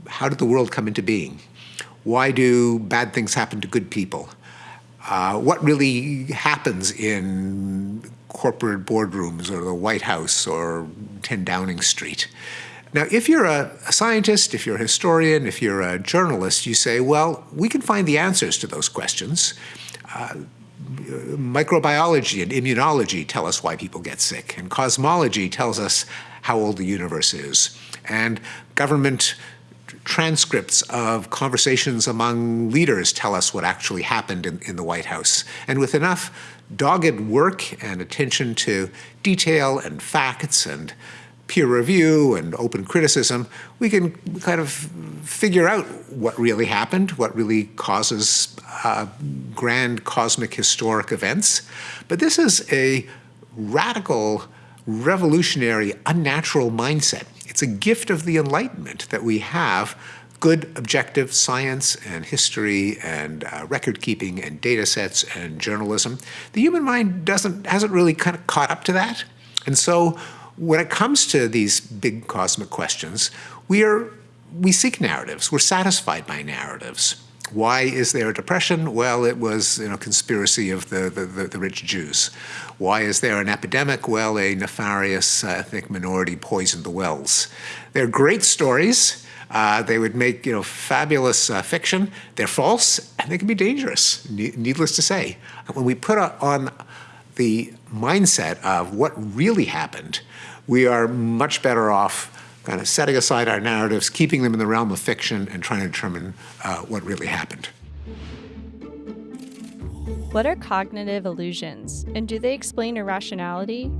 how did the world come into being? Why do bad things happen to good people? Uh, what really happens in corporate boardrooms or the White House or 10 Downing Street. Now, if you're a, a, scientist, if you're a historian, if you're a journalist, you say, well, we can find the answers to those questions. Uh, microbiology and immunology tell us why people get sick, and cosmology tells us how old the universe is. And government transcripts of conversations among leaders tell us what actually happened in, in the White House. And with enough dogged work and attention to detail and facts and peer review and open criticism, we can kind of figure out what really happened, what really causes uh, grand cosmic historic events. But this is a radical, revolutionary, unnatural mindset it's a gift of the Enlightenment that we have good objective science and history and uh, record keeping and data sets and journalism. The human mind doesn't hasn't really kind of caught up to that. And so when it comes to these big cosmic questions, we are we seek narratives. We're satisfied by narratives. Why is there a depression? Well, it was you know, conspiracy of the, the, the, the rich Jews. Why is there an epidemic? Well, a nefarious ethnic minority poisoned the wells. They're great stories. Uh, they would make you know fabulous uh, fiction. They're false and they can be dangerous. needless to say, when we put on the mindset of what really happened, we are much better off kind of setting aside our narratives, keeping them in the realm of fiction, and trying to determine uh, what really happened. What are cognitive illusions, and do they explain irrationality?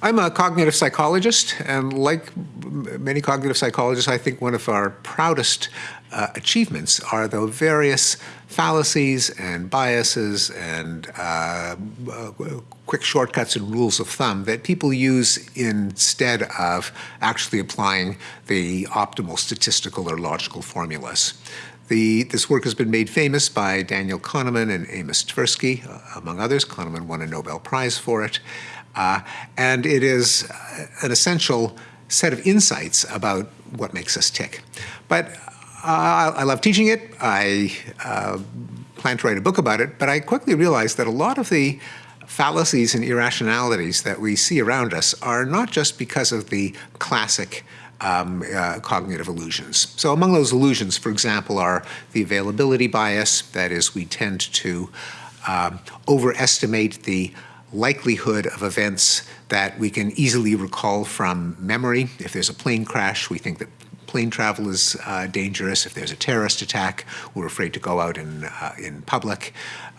I'm a cognitive psychologist, and like many cognitive psychologists, I think one of our proudest uh, achievements are the various fallacies and biases and uh, uh, quick shortcuts and rules of thumb that people use instead of actually applying the optimal statistical or logical formulas. The, this work has been made famous by Daniel Kahneman and Amos Tversky, uh, among others. Kahneman won a Nobel Prize for it. Uh, and it is an essential set of insights about what makes us tick. But uh, I love teaching it. I uh, plan to write a book about it, but I quickly realized that a lot of the fallacies and irrationalities that we see around us are not just because of the classic um, uh, cognitive illusions. So among those illusions, for example, are the availability bias. That is, we tend to um, overestimate the likelihood of events that we can easily recall from memory. If there's a plane crash, we think that plane travel is uh, dangerous. If there's a terrorist attack, we're afraid to go out in, uh, in public.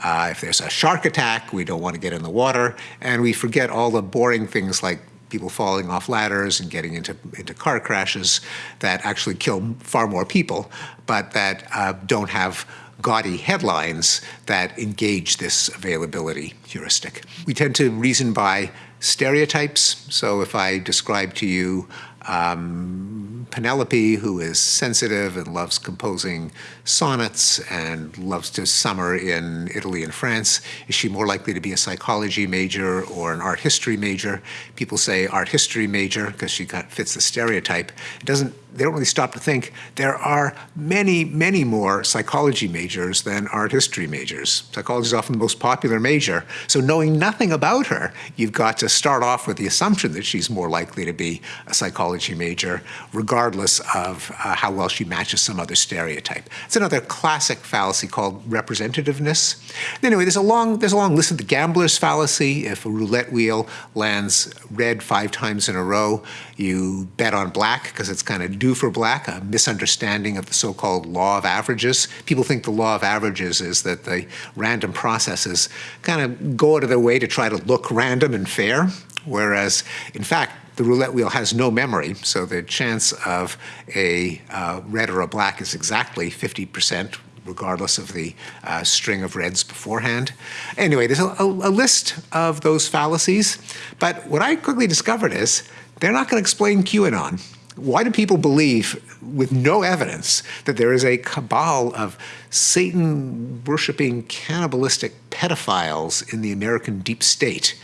Uh, if there's a shark attack, we don't want to get in the water. And we forget all the boring things like people falling off ladders and getting into, into car crashes that actually kill far more people, but that uh, don't have gaudy headlines that engage this availability heuristic. We tend to reason by stereotypes. So if I describe to you um, Penelope, who is sensitive and loves composing sonnets and loves to summer in Italy and France, is she more likely to be a psychology major or an art history major? People say art history major because she fits the stereotype. It doesn't they don't really stop to think there are many, many more psychology majors than art history majors. Psychology is often the most popular major. So knowing nothing about her, you've got to start off with the assumption that she's more likely to be a psychology major, regardless of uh, how well she matches some other stereotype. It's another classic fallacy called representativeness. Anyway, there's a long, there's a long list of the gambler's fallacy. If a roulette wheel lands red five times in a row, you bet on black because it's kind of due for black, a misunderstanding of the so-called law of averages. People think the law of averages is that the random processes kind of go out of their way to try to look random and fair, whereas in fact, the roulette wheel has no memory, so the chance of a uh, red or a black is exactly 50%, regardless of the uh, string of reds beforehand. Anyway, there's a, a, a, list of those fallacies, but what I quickly discovered is they're not going to explain QAnon. Why do people believe, with no evidence, that there is a cabal of Satan-worshipping, cannibalistic pedophiles in the American deep state?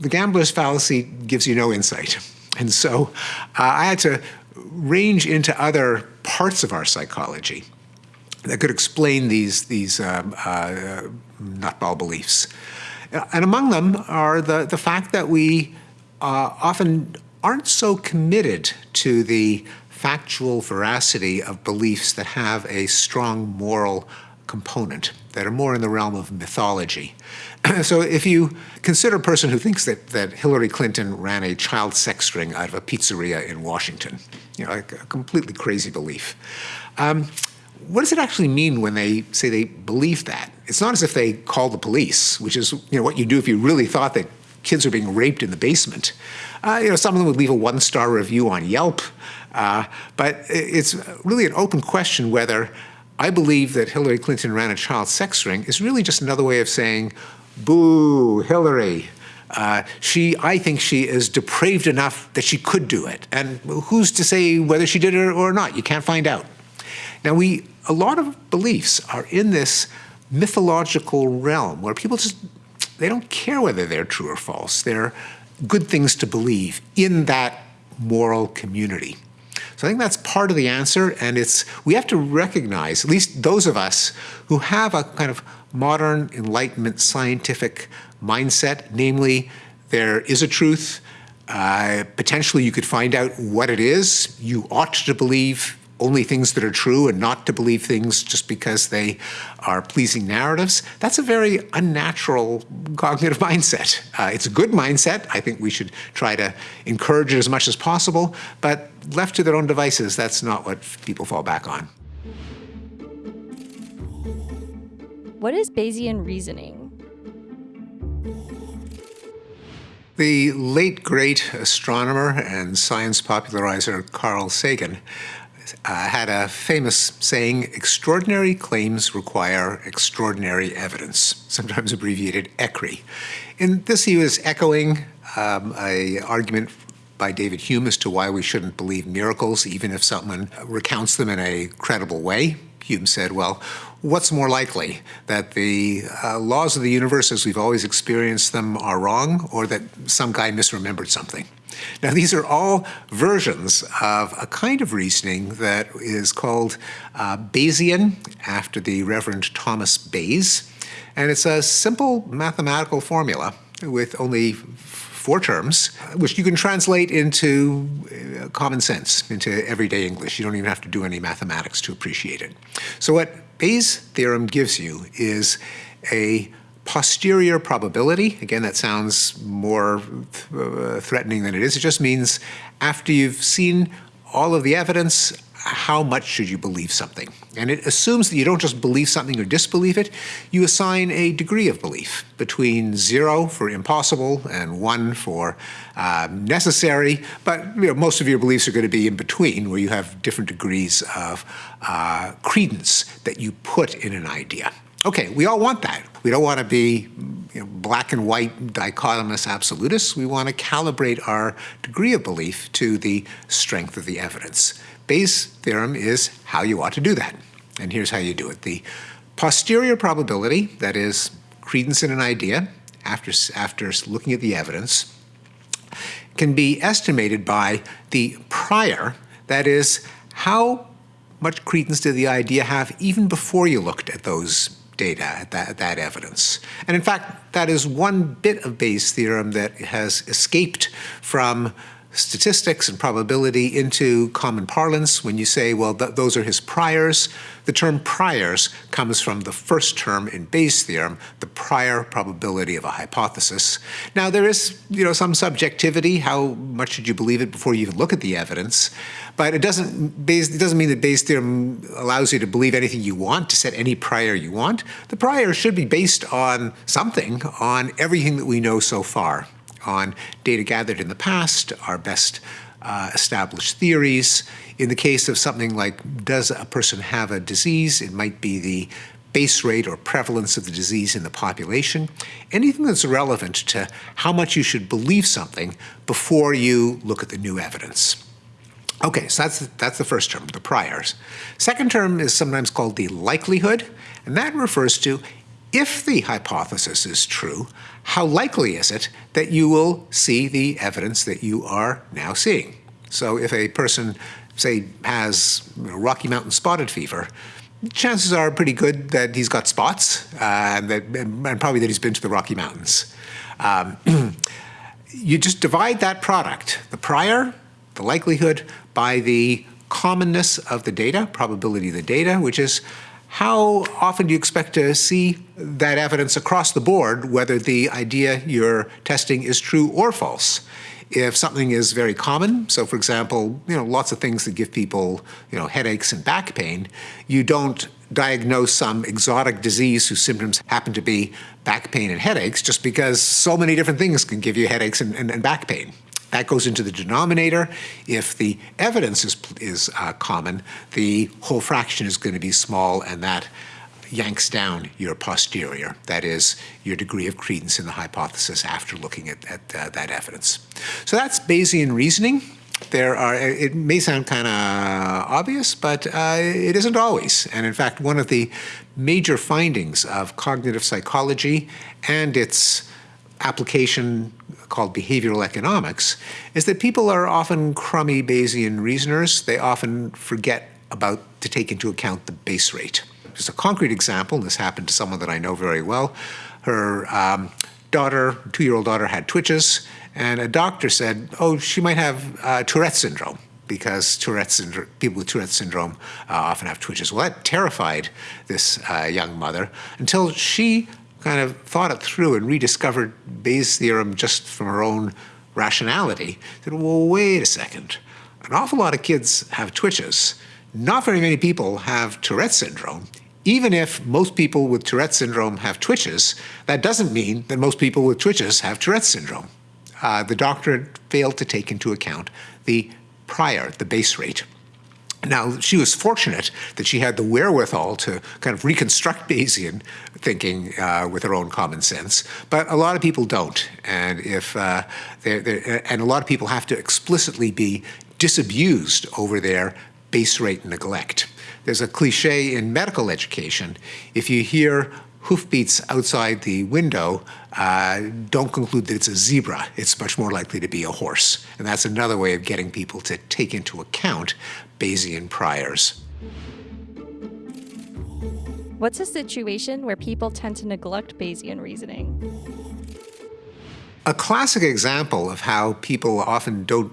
The gambler's fallacy gives you no insight. And so uh, I had to range into other parts of our psychology that could explain these, these um, uh, nutball beliefs. And among them are the, the fact that we uh, often aren't so committed to the factual veracity of beliefs that have a strong moral component, that are more in the realm of mythology. so if you consider a person who thinks that, that Hillary Clinton ran a child sex ring out of a pizzeria in Washington, you know, a, a completely crazy belief. Um, what does it actually mean when they say they believe that? It's not as if they call the police, which is you know, what you do if you really thought that kids are being raped in the basement. Uh, you know, some of them would leave a one-star review on Yelp, uh, but it's really an open question whether I believe that Hillary Clinton ran a child sex ring is really just another way of saying, boo, Hillary. Uh, she, I think she is depraved enough that she could do it. And who's to say whether she did it or not? You can't find out. Now, we, a lot of beliefs are in this mythological realm where people just they don't care whether they're true or false. They're good things to believe in that moral community. So I think that's part of the answer, and it's we have to recognize, at least those of us who have a kind of modern Enlightenment scientific mindset, namely there is a truth, uh, potentially you could find out what it is, you ought to believe only things that are true and not to believe things just because they are pleasing narratives, that's a very unnatural cognitive mindset. Uh, it's a good mindset. I think we should try to encourage it as much as possible, but left to their own devices, that's not what people fall back on. What is Bayesian reasoning? The late great astronomer and science popularizer Carl Sagan uh, had a famous saying, extraordinary claims require extraordinary evidence, sometimes abbreviated ECREE. In this he was echoing um, a argument by David Hume as to why we shouldn't believe miracles even if someone recounts them in a credible way. Hume said, well, what's more likely, that the uh, laws of the universe as we've always experienced them are wrong or that some guy misremembered something? Now, these are all versions of a kind of reasoning that is called uh, Bayesian, after the Reverend Thomas Bayes. And it's a simple mathematical formula with only four terms, which you can translate into uh, common sense, into everyday English. You don't even have to do any mathematics to appreciate it. So what Bayes' theorem gives you is a posterior probability. Again, that sounds more uh, threatening than it is. It just means after you've seen all of the evidence, how much should you believe something? And it assumes that you don't just believe something or disbelieve it, you assign a degree of belief between zero for impossible and one for uh, necessary, but you know, most of your beliefs are going to be in between where you have different degrees of uh, credence that you put in an idea. Okay, we all want that. We don't want to be you know, black and white dichotomous absolutists. We want to calibrate our degree of belief to the strength of the evidence. Bayes' theorem is how you ought to do that. And here's how you do it. The posterior probability, that is credence in an idea after, after looking at the evidence, can be estimated by the prior, that is, how much credence did the idea have even before you looked at those data, at that, that evidence. And in fact, that is one bit of Bayes' theorem that has escaped from statistics and probability into common parlance. When you say, well, th those are his priors, the term priors comes from the first term in Bayes' theorem, the prior probability of a hypothesis. Now, there is you know, some subjectivity. How much should you believe it before you even look at the evidence? But it doesn't, Bayes, it doesn't mean that Bayes' theorem allows you to believe anything you want, to set any prior you want. The prior should be based on something, on everything that we know so far on data gathered in the past, our best uh, established theories. In the case of something like does a person have a disease, it might be the base rate or prevalence of the disease in the population, anything that's relevant to how much you should believe something before you look at the new evidence. Okay, so that's, that's the first term, the priors. Second term is sometimes called the likelihood, and that refers to if the hypothesis is true, how likely is it that you will see the evidence that you are now seeing? So if a person, say, has Rocky Mountain spotted fever, chances are pretty good that he's got spots uh, and, that, and probably that he's been to the Rocky Mountains. Um, you just divide that product, the prior, the likelihood, by the commonness of the data, probability of the data, which is how often do you expect to see that evidence across the board, whether the idea you're testing is true or false? If something is very common, so for example, you know, lots of things that give people, you know, headaches and back pain, you don't diagnose some exotic disease whose symptoms happen to be back pain and headaches just because so many different things can give you headaches and, and, and back pain. That goes into the denominator. If the evidence is, is uh, common, the whole fraction is going to be small, and that yanks down your posterior, that is, your degree of credence in the hypothesis after looking at, at uh, that evidence. So that's Bayesian reasoning. There are, it may sound kind of obvious, but uh, it isn't always. And in fact, one of the major findings of cognitive psychology and its application called behavioral economics is that people are often crummy Bayesian reasoners. They often forget about to take into account the base rate. Just a concrete example, this happened to someone that I know very well. Her um, daughter, two-year-old daughter, had twitches, and a doctor said, oh, she might have uh, Tourette syndrome because Tourette syndrome, people with Tourette syndrome uh, often have twitches. Well, that terrified this uh, young mother until she kind of thought it through and rediscovered Bayes' theorem just from her own rationality. Said, well, wait a second. An awful lot of kids have twitches. Not very many people have Tourette syndrome. Even if most people with Tourette syndrome have twitches, that doesn't mean that most people with twitches have Tourette syndrome. Uh, the doctor failed to take into account the prior, the base rate. Now, she was fortunate that she had the wherewithal to kind of reconstruct Bayesian thinking uh, with her own common sense, but a lot of people don't. And, if, uh, they're, they're, and a lot of people have to explicitly be disabused over their base rate neglect. There's a cliche in medical education. If you hear hoofbeats outside the window, uh, don't conclude that it's a zebra. It's much more likely to be a horse. And that's another way of getting people to take into account Bayesian priors. What's a situation where people tend to neglect Bayesian reasoning? A classic example of how people often don't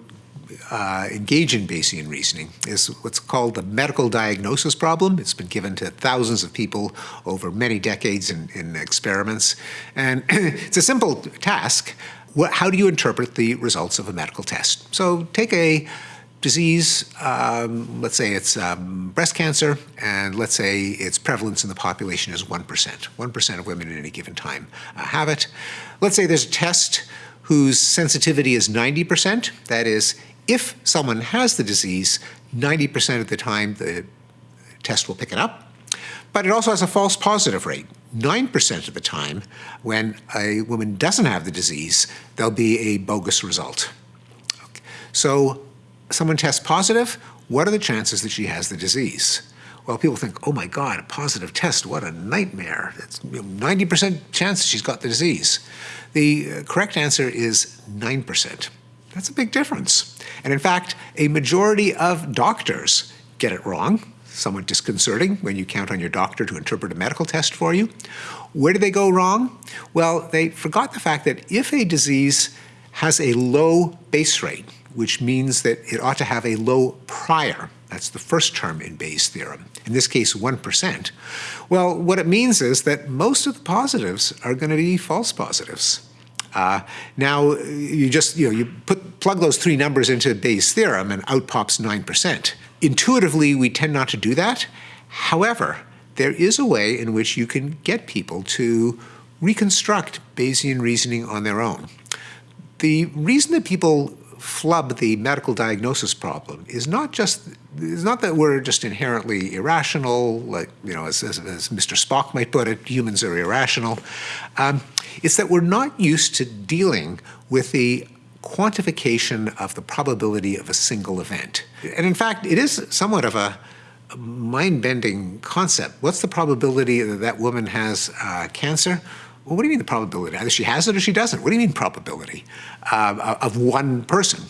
uh, engage in Bayesian reasoning is what's called the medical diagnosis problem. It's been given to thousands of people over many decades in, in experiments. And it's a simple task. What, how do you interpret the results of a medical test? So take a disease, um, let's say it's um, breast cancer, and let's say its prevalence in the population is 1%. 1% of women at any given time uh, have it. Let's say there's a test whose sensitivity is 90%. That is, if someone has the disease, 90% of the time the test will pick it up. But it also has a false positive rate. 9% of the time, when a woman doesn't have the disease, there'll be a bogus result. So someone tests positive, what are the chances that she has the disease? Well, people think, oh my God, a positive test, what a nightmare. It's 90% chance she's got the disease. The uh, correct answer is 9%. That's a big difference. And in fact, a majority of doctors get it wrong. Somewhat disconcerting when you count on your doctor to interpret a medical test for you. Where did they go wrong? Well, they forgot the fact that if a disease has a low base rate, which means that it ought to have a low prior, that's the first term in Bayes' theorem, in this case 1%, well, what it means is that most of the positives are going to be false positives. Uh, now, you just, you know, you put, plug those three numbers into Bayes' theorem and out pops 9%. Intuitively, we tend not to do that. However, there is a way in which you can get people to reconstruct Bayesian reasoning on their own. The reason that people flub the medical diagnosis problem is not just it's not that we're just inherently irrational, like you know, as, as, as Mr. Spock might put it, humans are irrational. Um, it's that we're not used to dealing with the quantification of the probability of a single event. And in fact, it is somewhat of a mind-bending concept. What's the probability that that woman has uh, cancer? Well, what do you mean the probability? Either she has it or she doesn't. What do you mean probability uh, of one person?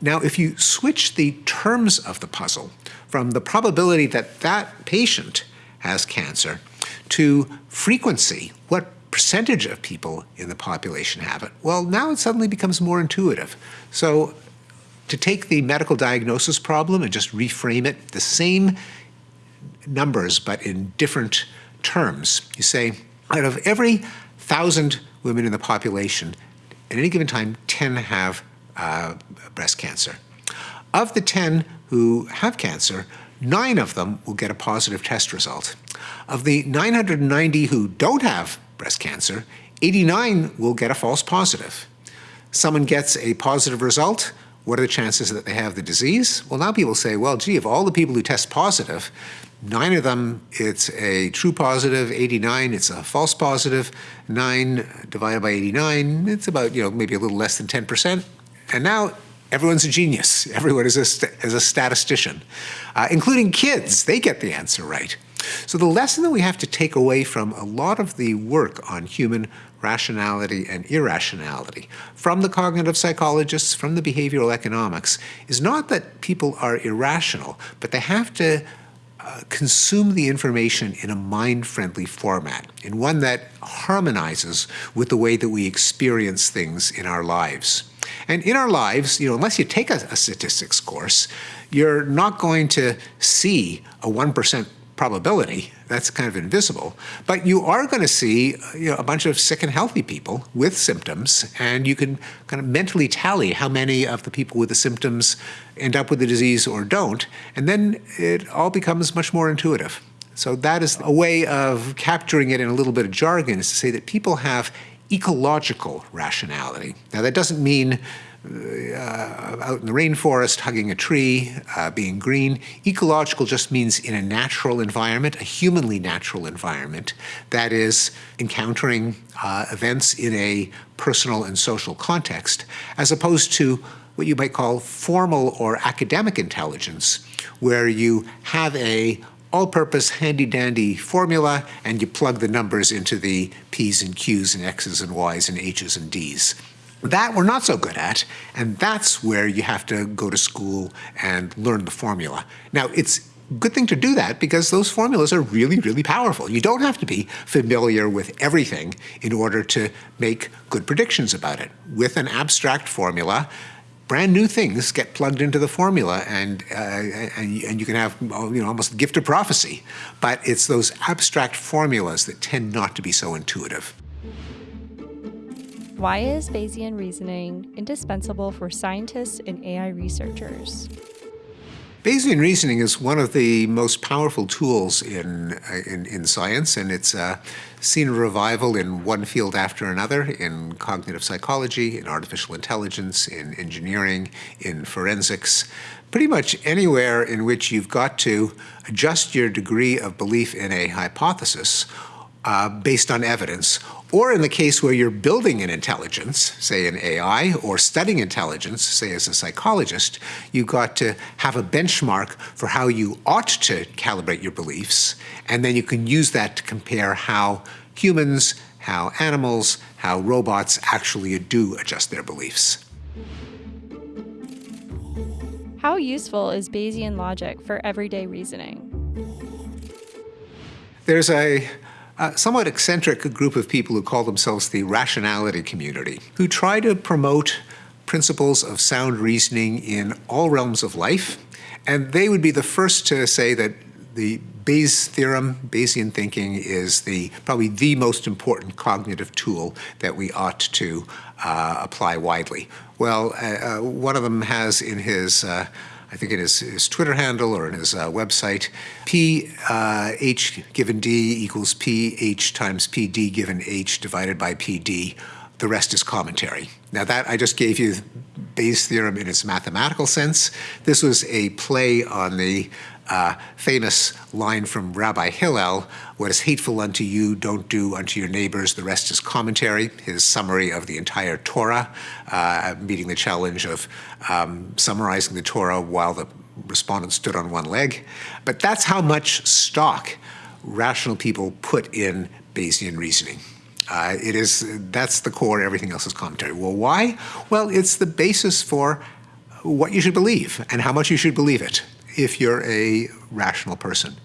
Now, if you switch the terms of the puzzle from the probability that that patient has cancer to frequency, what percentage of people in the population have it, well, now it suddenly becomes more intuitive. So to take the medical diagnosis problem and just reframe it, the same numbers but in different terms, you say, out of every thousand women in the population, at any given time, 10 have uh, breast cancer. Of the 10 who have cancer, nine of them will get a positive test result. Of the 990 who don't have breast cancer, 89 will get a false positive. Someone gets a positive result, what are the chances that they have the disease? Well, now people say, well, gee, of all the people who test positive, Nine of them, it's a true positive. 89, it's a false positive. Nine divided by 89, it's about, you know, maybe a little less than 10%. And now everyone's a genius. Everyone is a, is a statistician, uh, including kids. They get the answer right. So the lesson that we have to take away from a lot of the work on human rationality and irrationality from the cognitive psychologists, from the behavioral economics, is not that people are irrational, but they have to uh, consume the information in a mind-friendly format, in one that harmonizes with the way that we experience things in our lives. And in our lives, you know, unless you take a, a statistics course, you're not going to see a 1% probability. That's kind of invisible. But you are going to see you know, a bunch of sick and healthy people with symptoms, and you can kind of mentally tally how many of the people with the symptoms end up with the disease or don't, and then it all becomes much more intuitive. So that is a way of capturing it in a little bit of jargon is to say that people have ecological rationality. Now that doesn't mean uh, out in the rainforest, hugging a tree, uh, being green. Ecological just means in a natural environment, a humanly natural environment, that is encountering uh, events in a personal and social context, as opposed to what you might call formal or academic intelligence, where you have a all-purpose handy-dandy formula and you plug the numbers into the P's and Q's and X's and Y's and H's and D's. That we're not so good at, and that's where you have to go to school and learn the formula. Now, it's good thing to do that because those formulas are really, really powerful. You don't have to be familiar with everything in order to make good predictions about it. With an abstract formula, brand new things get plugged into the formula and, uh, and, and, you can have you know, almost gift of prophecy. But it's those abstract formulas that tend not to be so intuitive. Why is Bayesian reasoning indispensable for scientists and AI researchers? Bayesian reasoning is one of the most powerful tools in, uh, in, in, science, and it's uh, seen a revival in one field after another, in cognitive psychology, in artificial intelligence, in engineering, in forensics. Pretty much anywhere in which you've got to adjust your degree of belief in a hypothesis uh, based on evidence, or in the case where you're building an intelligence, say an AI, or studying intelligence, say as a psychologist, you've got to have a benchmark for how you ought to calibrate your beliefs, and then you can use that to compare how humans, how animals, how robots actually do adjust their beliefs. How useful is Bayesian logic for everyday reasoning? There's a somewhat eccentric group of people who call themselves the rationality community, who try to promote principles of sound reasoning in all realms of life. And they would be the first to say that the Bayes theorem, Bayesian thinking, is the probably the most important cognitive tool that we ought to uh, apply widely. Well, uh, uh, one of them has in his uh, I think in his, his Twitter handle or in his uh, website, P uh, H given D equals P H times P D given H divided by P D. The rest is commentary. Now that I just gave you Bayes' theorem in its mathematical sense. This was a play on the uh, famous line from Rabbi Hillel, what is hateful unto you, don't do unto your neighbors, the rest is commentary, his summary of the entire Torah, uh, meeting the challenge of um, summarizing the Torah while the respondent stood on one leg. But that's how much stock rational people put in Bayesian reasoning. Uh, it is, that's the core, everything else is commentary. Well, why? Well, it's the basis for what you should believe and how much you should believe it if you're a rational person.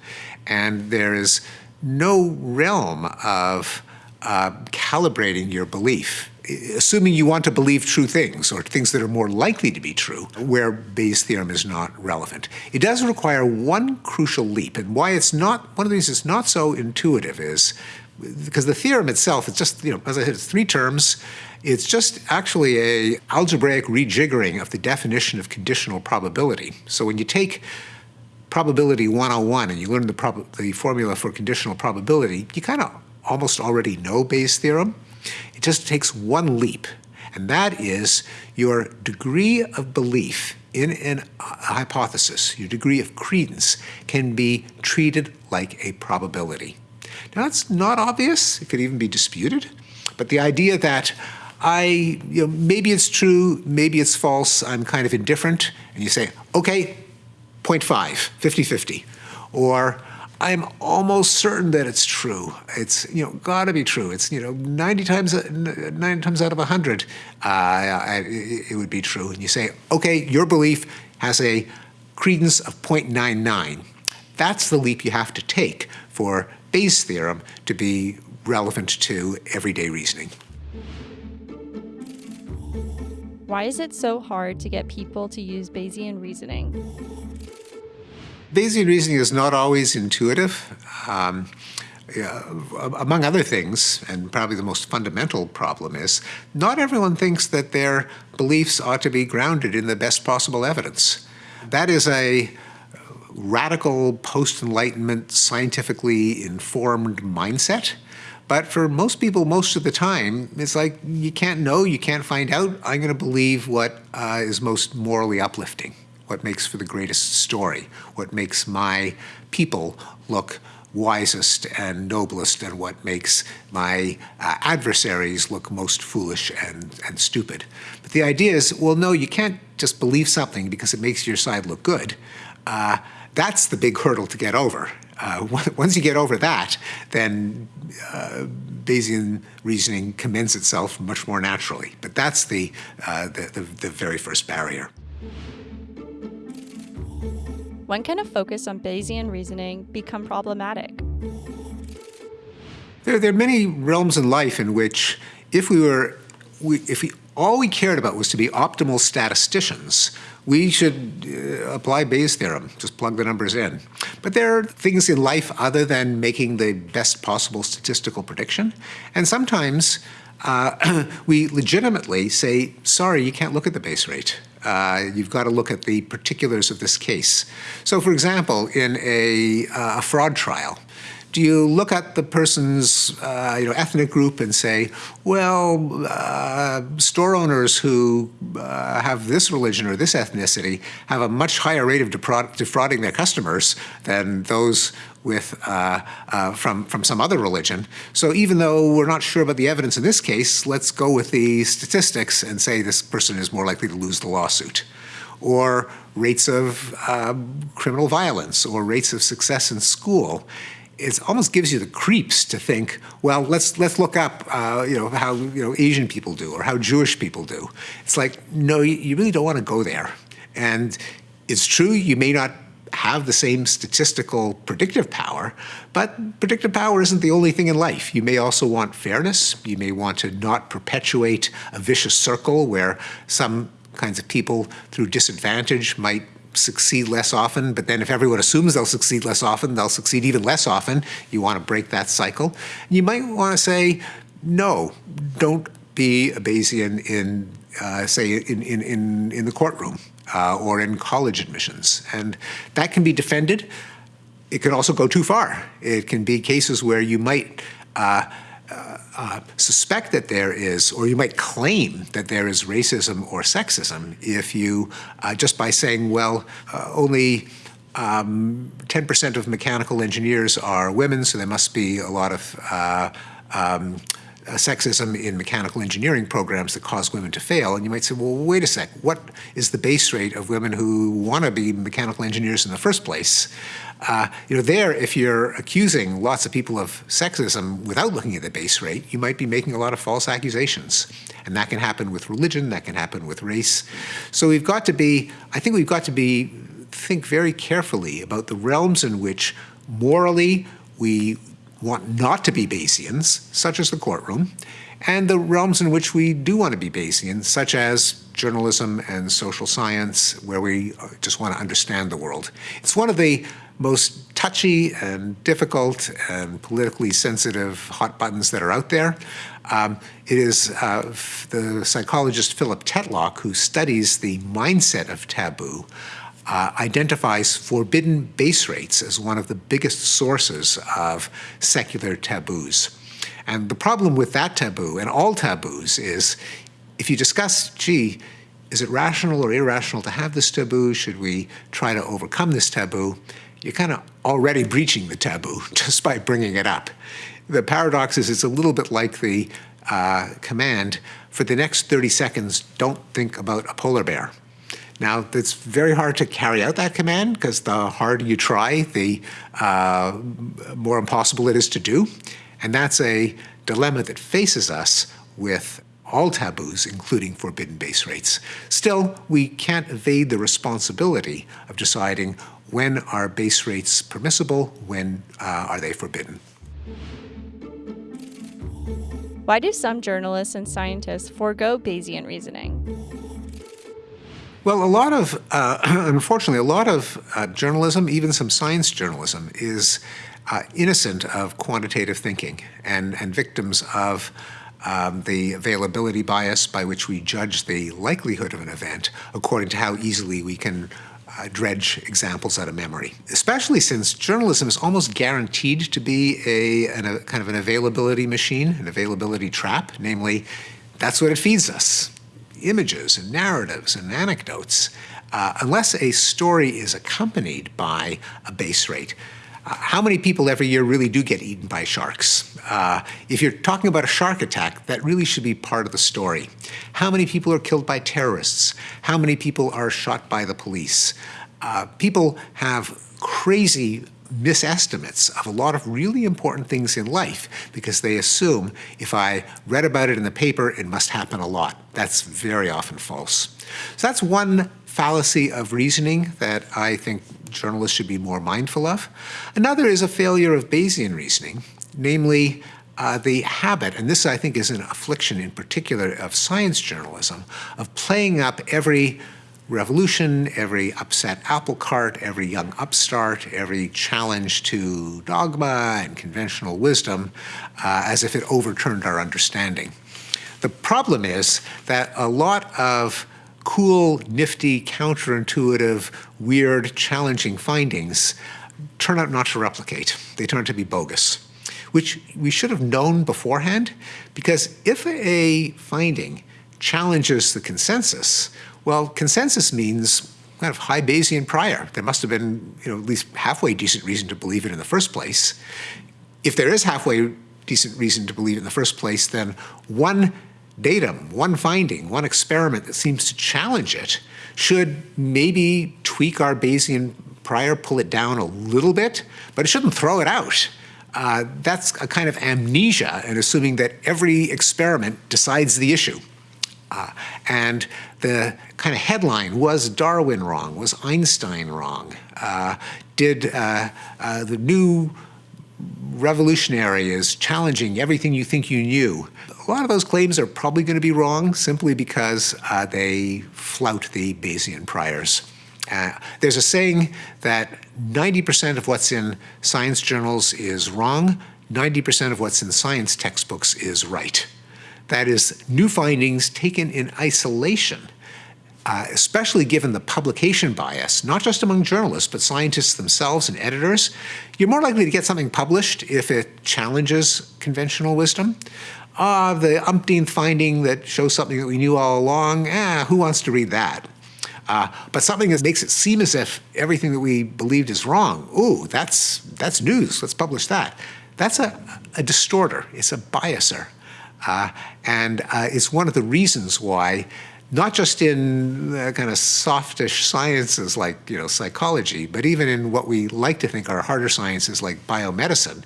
And there is no realm of uh, calibrating your belief, assuming you want to believe true things or things that are more likely to be true, where Bayes' theorem is not relevant. It does require one crucial leap, and why it's not, one of the reasons it's not so intuitive is because the theorem itself, it's just, you know, as I said, it's three terms, it's just actually a algebraic rejiggering of the definition of conditional probability. So when you take probability 101 and you learn the, the formula for conditional probability, you kind of almost already know Bayes' theorem. It just takes one leap, and that is your degree of belief in an, a hypothesis, your degree of credence, can be treated like a probability. Now, that's not obvious. It could even be disputed. But the idea that I, you know, maybe it's true, maybe it's false, I'm kind of indifferent, and you say, okay, 0.5, 50-50. Or I'm almost certain that it's true. It's you know got to be true. It's you know 90 times 90 times out of 100 uh, it would be true. And you say, okay, your belief has a credence of 0.99. That's the leap you have to take for Bayes' theorem to be relevant to everyday reasoning. Why is it so hard to get people to use Bayesian reasoning? Bayesian reasoning is not always intuitive. Um, yeah, among other things, and probably the most fundamental problem is, not everyone thinks that their beliefs ought to be grounded in the best possible evidence. That is a radical post-Enlightenment, scientifically informed mindset. But for most people, most of the time, it's like you can't know, you can't find out. I'm going to believe what uh, is most morally uplifting, what makes for the greatest story, what makes my people look wisest and noblest and what makes my uh, adversaries look most foolish and, and stupid. But the idea is, well, no, you can't just believe something because it makes your side look good. Uh, that's the big hurdle to get over. Uh, once you get over that, then uh, Bayesian reasoning commends itself much more naturally. But that's the, uh, the, the, the very first barrier. When can a focus on Bayesian reasoning become problematic? There, there are many realms in life in which if we were, we, if we, all we cared about was to be optimal statisticians, we should uh, apply Bayes' theorem, just plug the numbers in. But there are things in life other than making the best possible statistical prediction. And sometimes uh, we legitimately say, sorry, you can't look at the base rate. Uh, you've got to look at the particulars of this case. So for example, in a, uh, a fraud trial, do you look at the person's uh, you know, ethnic group and say, well, uh, store owners who uh, have this religion or this ethnicity have a much higher rate of defrauding their customers than those with uh, uh, from from some other religion. So even though we're not sure about the evidence in this case, let's go with the statistics and say this person is more likely to lose the lawsuit or rates of um, criminal violence or rates of success in school it almost gives you the creeps to think, well, let's let's look up, uh, you know, how you know Asian people do or how Jewish people do. It's like, no, you really don't want to go there. And it's true, you may not have the same statistical predictive power, but predictive power isn't the only thing in life. You may also want fairness. You may want to not perpetuate a vicious circle where some kinds of people through disadvantage might succeed less often, but then if everyone assumes they'll succeed less often, they'll succeed even less often. You want to break that cycle. You might want to say, no, don't be a Bayesian in, uh, say, in, in, in, in the courtroom uh, or in college admissions. And that can be defended. It can also go too far. It can be cases where you might uh, uh, suspect that there is, or you might claim that there is racism or sexism if you, uh, just by saying, well, uh, only 10% um, of mechanical engineers are women, so there must be a lot of uh, um, uh, sexism in mechanical engineering programs that cause women to fail. And you might say, well, wait a sec, what is the base rate of women who want to be mechanical engineers in the first place? Uh, you know, there, if you're accusing lots of people of sexism without looking at the base rate, you might be making a lot of false accusations. And that can happen with religion, that can happen with race. So we've got to be, I think we've got to be, think very carefully about the realms in which morally we want not to be Bayesians, such as the courtroom, and the realms in which we do want to be Bayesian, such as journalism and social science, where we just want to understand the world. It's one of the most touchy and difficult and politically sensitive hot buttons that are out there. Um, it is uh, the psychologist Philip Tetlock who studies the mindset of taboo uh, identifies forbidden base rates as one of the biggest sources of secular taboos. And the problem with that taboo and all taboos is if you discuss, gee, is it rational or irrational to have this taboo? Should we try to overcome this taboo? You're kind of already breaching the taboo just by bringing it up. The paradox is it's a little bit like the uh, command, for the next 30 seconds, don't think about a polar bear. Now, it's very hard to carry out that command because the harder you try, the uh, more impossible it is to do. And that's a dilemma that faces us with all taboos, including forbidden base rates. Still, we can't evade the responsibility of deciding when are base rates permissible, when uh, are they forbidden. Why do some journalists and scientists forego Bayesian reasoning? Well, a lot of, uh, unfortunately, a lot of uh, journalism, even some science journalism, is uh, innocent of quantitative thinking and, and victims of um, the availability bias by which we judge the likelihood of an event according to how easily we can uh, dredge examples out of memory, especially since journalism is almost guaranteed to be a, an, a kind of an availability machine, an availability trap, namely, that's what it feeds us, images and narratives and anecdotes. Uh, unless a story is accompanied by a base rate, how many people every year really do get eaten by sharks? Uh, if you're talking about a shark attack, that really should be part of the story. How many people are killed by terrorists? How many people are shot by the police? Uh, people have crazy misestimates of a lot of really important things in life because they assume if I read about it in the paper, it must happen a lot. That's very often false. So that's one fallacy of reasoning that I think journalists should be more mindful of. Another is a failure of Bayesian reasoning, namely uh, the habit, and this I think is an affliction in particular of science journalism, of playing up every revolution, every upset apple cart, every young upstart, every challenge to dogma and conventional wisdom uh, as if it overturned our understanding. The problem is that a lot of cool, nifty, counterintuitive, weird, challenging findings turn out not to replicate. They turn out to be bogus, which we should have known beforehand, because if a finding challenges the consensus, well, consensus means kind of high Bayesian prior. There must have been you know, at least halfway decent reason to believe it in the first place. If there is halfway decent reason to believe it in the first place, then one datum, one finding, one experiment that seems to challenge it should maybe tweak our Bayesian prior, pull it down a little bit, but it shouldn't throw it out. Uh, that's a kind of amnesia and assuming that every experiment decides the issue. Uh, and the kind of headline, was Darwin wrong? Was Einstein wrong? Uh, did uh, uh, the new revolutionary is challenging everything you think you knew? A lot of those claims are probably going to be wrong simply because uh, they flout the Bayesian priors. Uh, there's a saying that 90% of what's in science journals is wrong, 90% of what's in science textbooks is right. That is, new findings taken in isolation, uh, especially given the publication bias, not just among journalists, but scientists themselves and editors, you're more likely to get something published if it challenges conventional wisdom ah, the umpteenth finding that shows something that we knew all along, eh, who wants to read that? Uh, but something that makes it seem as if everything that we believed is wrong, ooh, that's, that's news, let's publish that. That's a, a distorter, it's a biaser. Uh, and uh, it's one of the reasons why not just in kind of softish sciences like you know psychology, but even in what we like to think are harder sciences like biomedicine,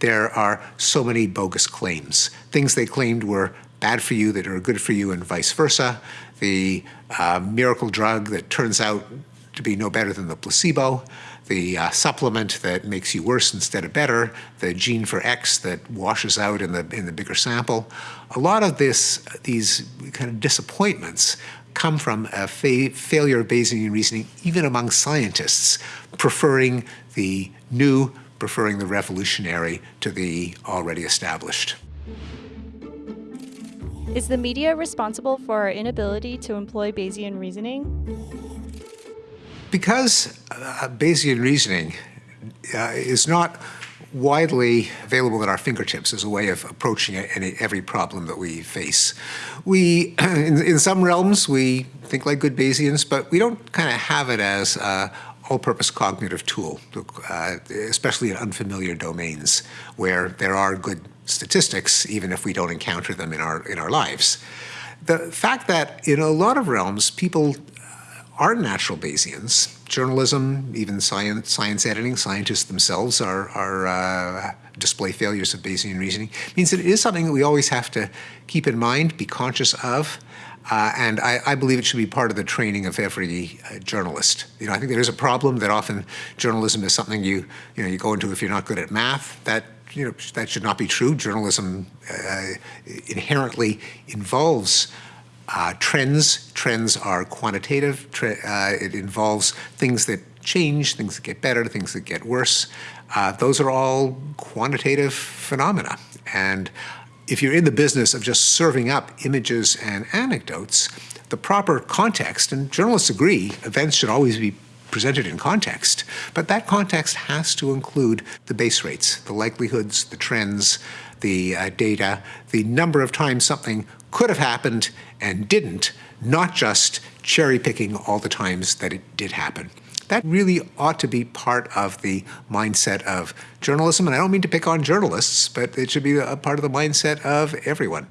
there are so many bogus claims. Things they claimed were bad for you that are good for you and vice versa. The uh, miracle drug that turns out to be no better than the placebo the uh, supplement that makes you worse instead of better, the gene for X that washes out in the in the bigger sample. A lot of this, these kind of disappointments come from a fa failure of Bayesian reasoning, even among scientists, preferring the new, preferring the revolutionary to the already established. Is the media responsible for our inability to employ Bayesian reasoning? Because uh, Bayesian reasoning uh, is not widely available at our fingertips as a way of approaching any, every problem that we face. We, in, in, some realms, we think like good Bayesians, but we don't kind of have it as a all-purpose cognitive tool, uh, especially in unfamiliar domains where there are good statistics, even if we don't encounter them in our, in our lives. The fact that in a lot of realms, people aren't natural Bayesians. Journalism, even science, science editing, scientists themselves are, are uh, display failures of Bayesian reasoning. It means that it is something that we always have to keep in mind, be conscious of, uh, and I, I, believe it should be part of the training of every uh, journalist. You know, I think there is a problem that often journalism is something you, you know, you go into if you're not good at math. That you know, that should not be true. Journalism uh, inherently involves uh, trends. Trends are quantitative. Tre uh, it involves things that change, things that get better, things that get worse. Uh, those are all quantitative phenomena. And if you're in the business of just serving up images and anecdotes, the proper context, and journalists agree, events should always be presented in context, but that context has to include the base rates, the likelihoods, the trends, the uh, data, the number of times something could have happened and didn't, not just cherry picking all the times that it did happen. That really ought to be part of the mindset of journalism. And I don't mean to pick on journalists, but it should be a part of the mindset of everyone.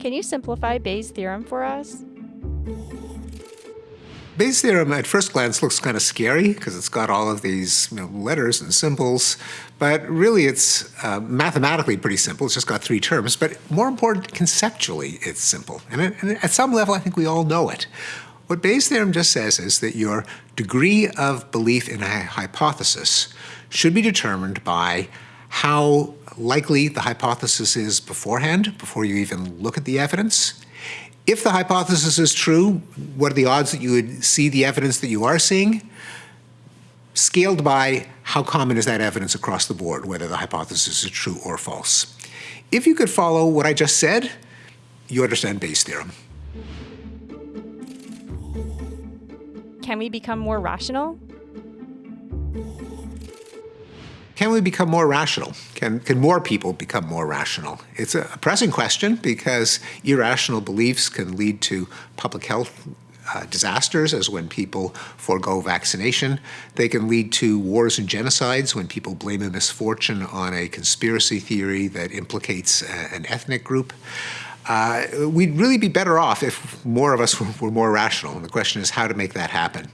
Can you simplify Bayes' theorem for us? Bayes' theorem at first glance looks kind of scary because it's got all of these you know, letters and symbols, but really it's uh, mathematically pretty simple. It's just got three terms, but more important, conceptually it's simple. And, it, and at some level, I think we all know it. What Bayes' theorem just says is that your degree of belief in a hypothesis should be determined by how likely the hypothesis is beforehand, before you even look at the evidence, if the hypothesis is true, what are the odds that you would see the evidence that you are seeing? Scaled by how common is that evidence across the board, whether the hypothesis is true or false. If you could follow what I just said, you understand Bayes' theorem. Can we become more rational? Can we become more rational? Can, can more people become more rational? It's a pressing question because irrational beliefs can lead to public health uh, disasters, as when people forego vaccination. They can lead to wars and genocides when people blame a misfortune on a conspiracy theory that implicates a, an ethnic group. Uh, we'd really be better off if more of us were, were more rational. And the question is how to make that happen.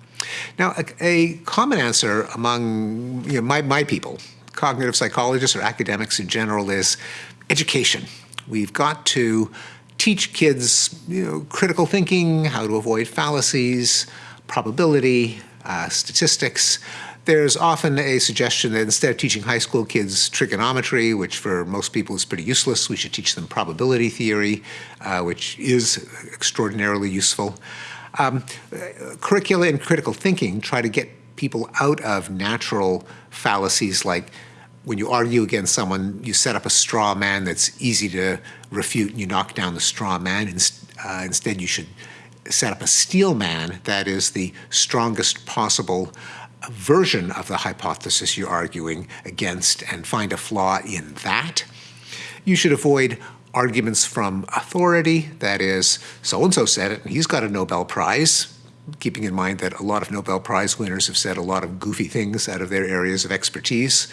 Now, a, a common answer among you know, my, my people, cognitive psychologists or academics in general is education. We've got to teach kids you know, critical thinking, how to avoid fallacies, probability, uh, statistics. There's often a suggestion that instead of teaching high school kids trigonometry, which for most people is pretty useless, we should teach them probability theory, uh, which is extraordinarily useful. Um, curricula and critical thinking try to get people out of natural fallacies like when you argue against someone, you set up a straw man that's easy to refute and you knock down the straw man. Uh, instead, you should set up a steel man that is the strongest possible version of the hypothesis you're arguing against and find a flaw in that. You should avoid arguments from authority, that is, so-and-so said it and he's got a Nobel Prize, keeping in mind that a lot of Nobel Prize winners have said a lot of goofy things out of their areas of expertise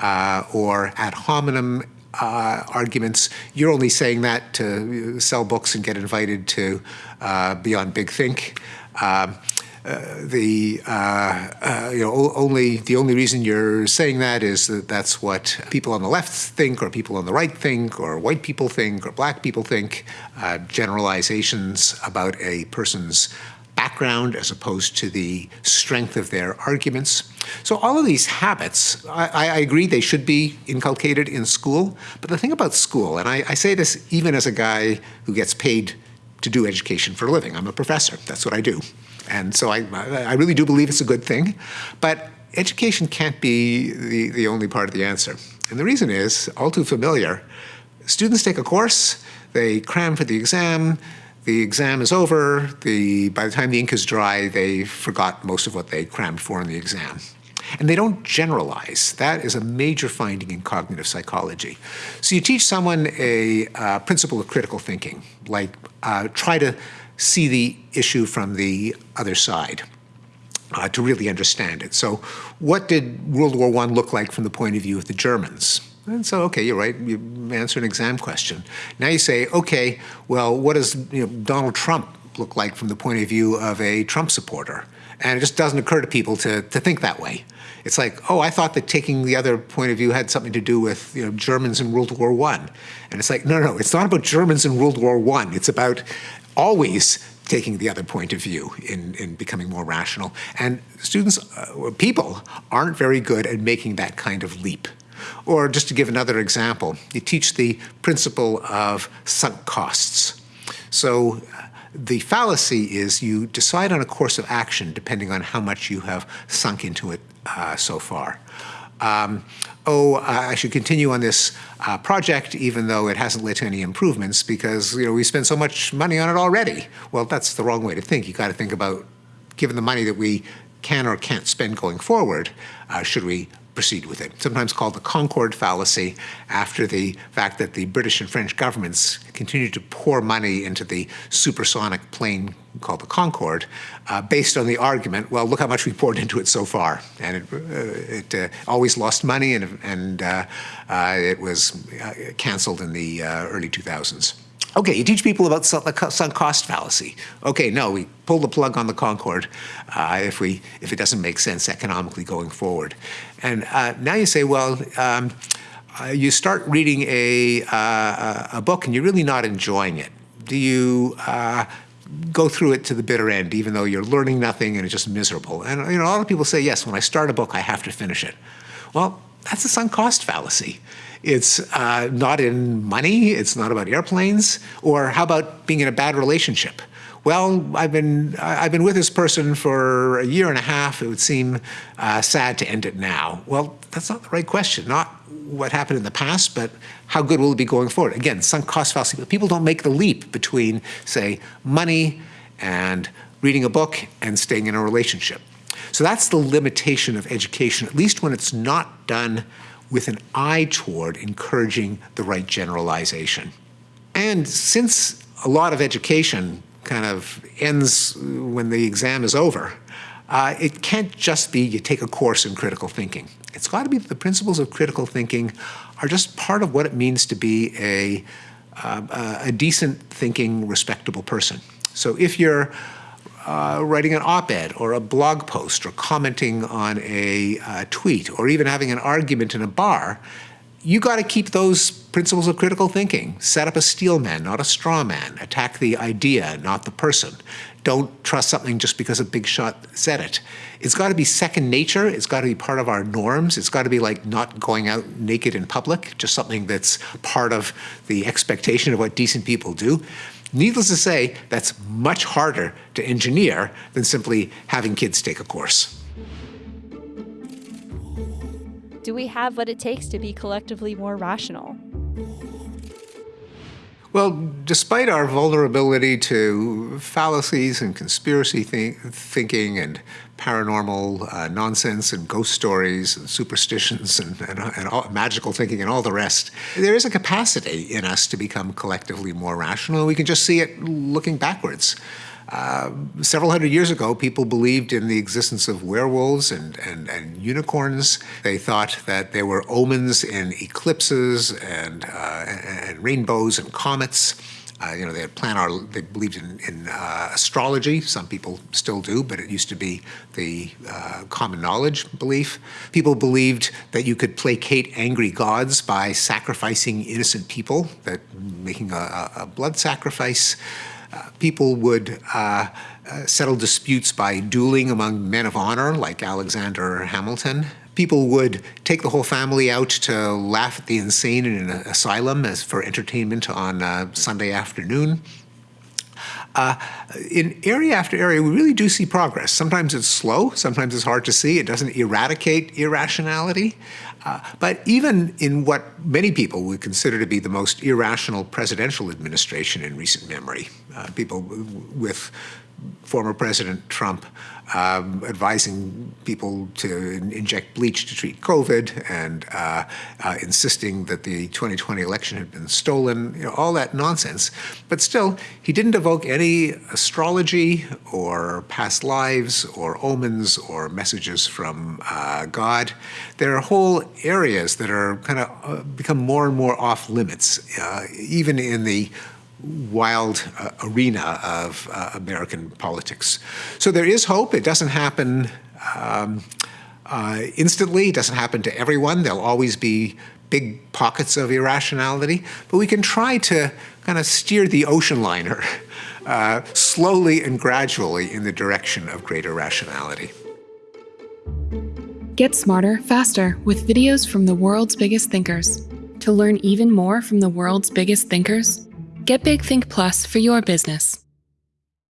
uh, or ad hominem uh, arguments. You're only saying that to sell books and get invited to uh, be on Big Think. Um, uh, the uh, uh, you know only the only reason you're saying that is that that's what people on the left think, or people on the right think, or white people think, or black people think. Uh, generalizations about a person's background as opposed to the strength of their arguments. So all of these habits, I, I, agree they should be inculcated in school, but the thing about school, and I, I say this even as a guy who gets paid to do education for a living, I'm a professor, that's what I do. And so I, I really do believe it's a good thing, but education can't be the, the only part of the answer. And the reason is, all too familiar, students take a course, they cram for the exam, the exam is over, the, by the time the ink is dry, they forgot most of what they crammed for in the exam. And they don't generalize. That is a major finding in cognitive psychology. So you teach someone a uh, principle of critical thinking, like uh, try to see the issue from the other side. Uh, to really understand it. So what did World War I look like from the point of view of the Germans? And so, okay, you're right. You answer an exam question. Now you say, okay, well, what does you know, Donald Trump look like from the point of view of a Trump supporter? And it just doesn't occur to people to, to think that way. It's like, oh, I thought that taking the other point of view had something to do with you know, Germans in World War One. And it's like, no, no, it's not about Germans in World War One. It's about always taking the other point of view in, in becoming more rational. And students, uh, people, aren't very good at making that kind of leap. Or just to give another example, you teach the principle of sunk costs. So the fallacy is you decide on a course of action depending on how much you have sunk into it uh, so far. Um, oh, I should continue on this uh, project even though it hasn't led to any improvements because you know we spent so much money on it already. Well, that's the wrong way to think. You got to think about, given the money that we can or can't spend going forward, uh, should we proceed with it. Sometimes called the Concorde fallacy after the fact that the British and French governments continued to pour money into the supersonic plane called the Concorde uh, based on the argument, well, look how much we poured into it so far. And it, uh, it uh, always lost money and, and uh, uh, it was uh, canceled in the early 2000s. Okay, you teach people about the sunk cost fallacy. Okay, no, we pull the plug on the Concorde if we if it doesn't make sense economically going forward. And uh, now you say, well, um, uh, you start reading a uh, a book and you're really not enjoying it. Do you uh, go through it to the bitter end, even though you're learning nothing and it's just miserable? And you know, a lot of people say, yes, when I start a book, I have to finish it. Well, that's a sunk cost fallacy. It's uh, not in money. It's not about airplanes. Or how about being in a bad relationship? Well, I've been I've been with this person for a year and a half. It would seem uh, sad to end it now. Well, that's not the right question. Not what happened in the past, but how good will it be going forward? Again, sunk cost fallacy. But people don't make the leap between, say, money and reading a book and staying in a relationship. So that's the limitation of education, at least when it's not done with an eye toward encouraging the right generalization. And since a lot of education kind of ends when the exam is over, uh, it can't just be you take a course in critical thinking. It's got to be the principles of critical thinking are just part of what it means to be a, uh, a decent thinking, respectable person. So if you're uh, writing an op-ed or a blog post or commenting on a uh, tweet or even having an argument in a bar, you got to keep those principles of critical thinking. Set up a steel man, not a straw man. Attack the idea, not the person. Don't trust something just because a big shot said it. It's got to be second nature. It's got to be part of our norms. It's got to be like not going out naked in public, just something that's part of the expectation of what decent people do. Needless to say, that's much harder to engineer than simply having kids take a course. Do we have what it takes to be collectively more rational? Well, despite our vulnerability to fallacies and conspiracy th thinking and paranormal uh, nonsense and ghost stories and superstitions and, and, and all, magical thinking and all the rest, there is a capacity in us to become collectively more rational. We can just see it looking backwards. Uh, several hundred years ago, people believed in the existence of werewolves and, and, and unicorns. They thought that there were omens in eclipses and, uh, and rainbows and comets. Uh, you know, they had planar, they believed in, in uh, astrology. Some people still do, but it used to be the uh, common knowledge belief. People believed that you could placate angry gods by sacrificing innocent people, that making a, a blood sacrifice. People would uh, uh, settle disputes by dueling among men of honor, like Alexander Hamilton people would take the whole family out to laugh at the insane in an asylum as for entertainment on uh, Sunday afternoon. Uh, in area after area, we really do see progress. Sometimes it's slow, sometimes it's hard to see. It doesn't eradicate irrationality. Uh, but even in what many people would consider to be the most irrational presidential administration in recent memory, uh, people with former President Trump um, advising people to inject bleach to treat COVID and uh, uh, insisting that the 2020 election had been stolen, you know, all that nonsense. But still, he didn't evoke any astrology or past lives or omens or messages from uh, God. There are whole areas that are kind of uh, become more and more off limits, uh, even in the wild uh, arena of uh, American politics. So there is hope. It doesn't happen um, uh, instantly. It doesn't happen to everyone. There'll always be big pockets of irrationality, but we can try to kind of steer the ocean liner uh, slowly and gradually in the direction of greater rationality. Get smarter, faster with videos from the world's biggest thinkers. To learn even more from the world's biggest thinkers, Get Big Think Plus for your business.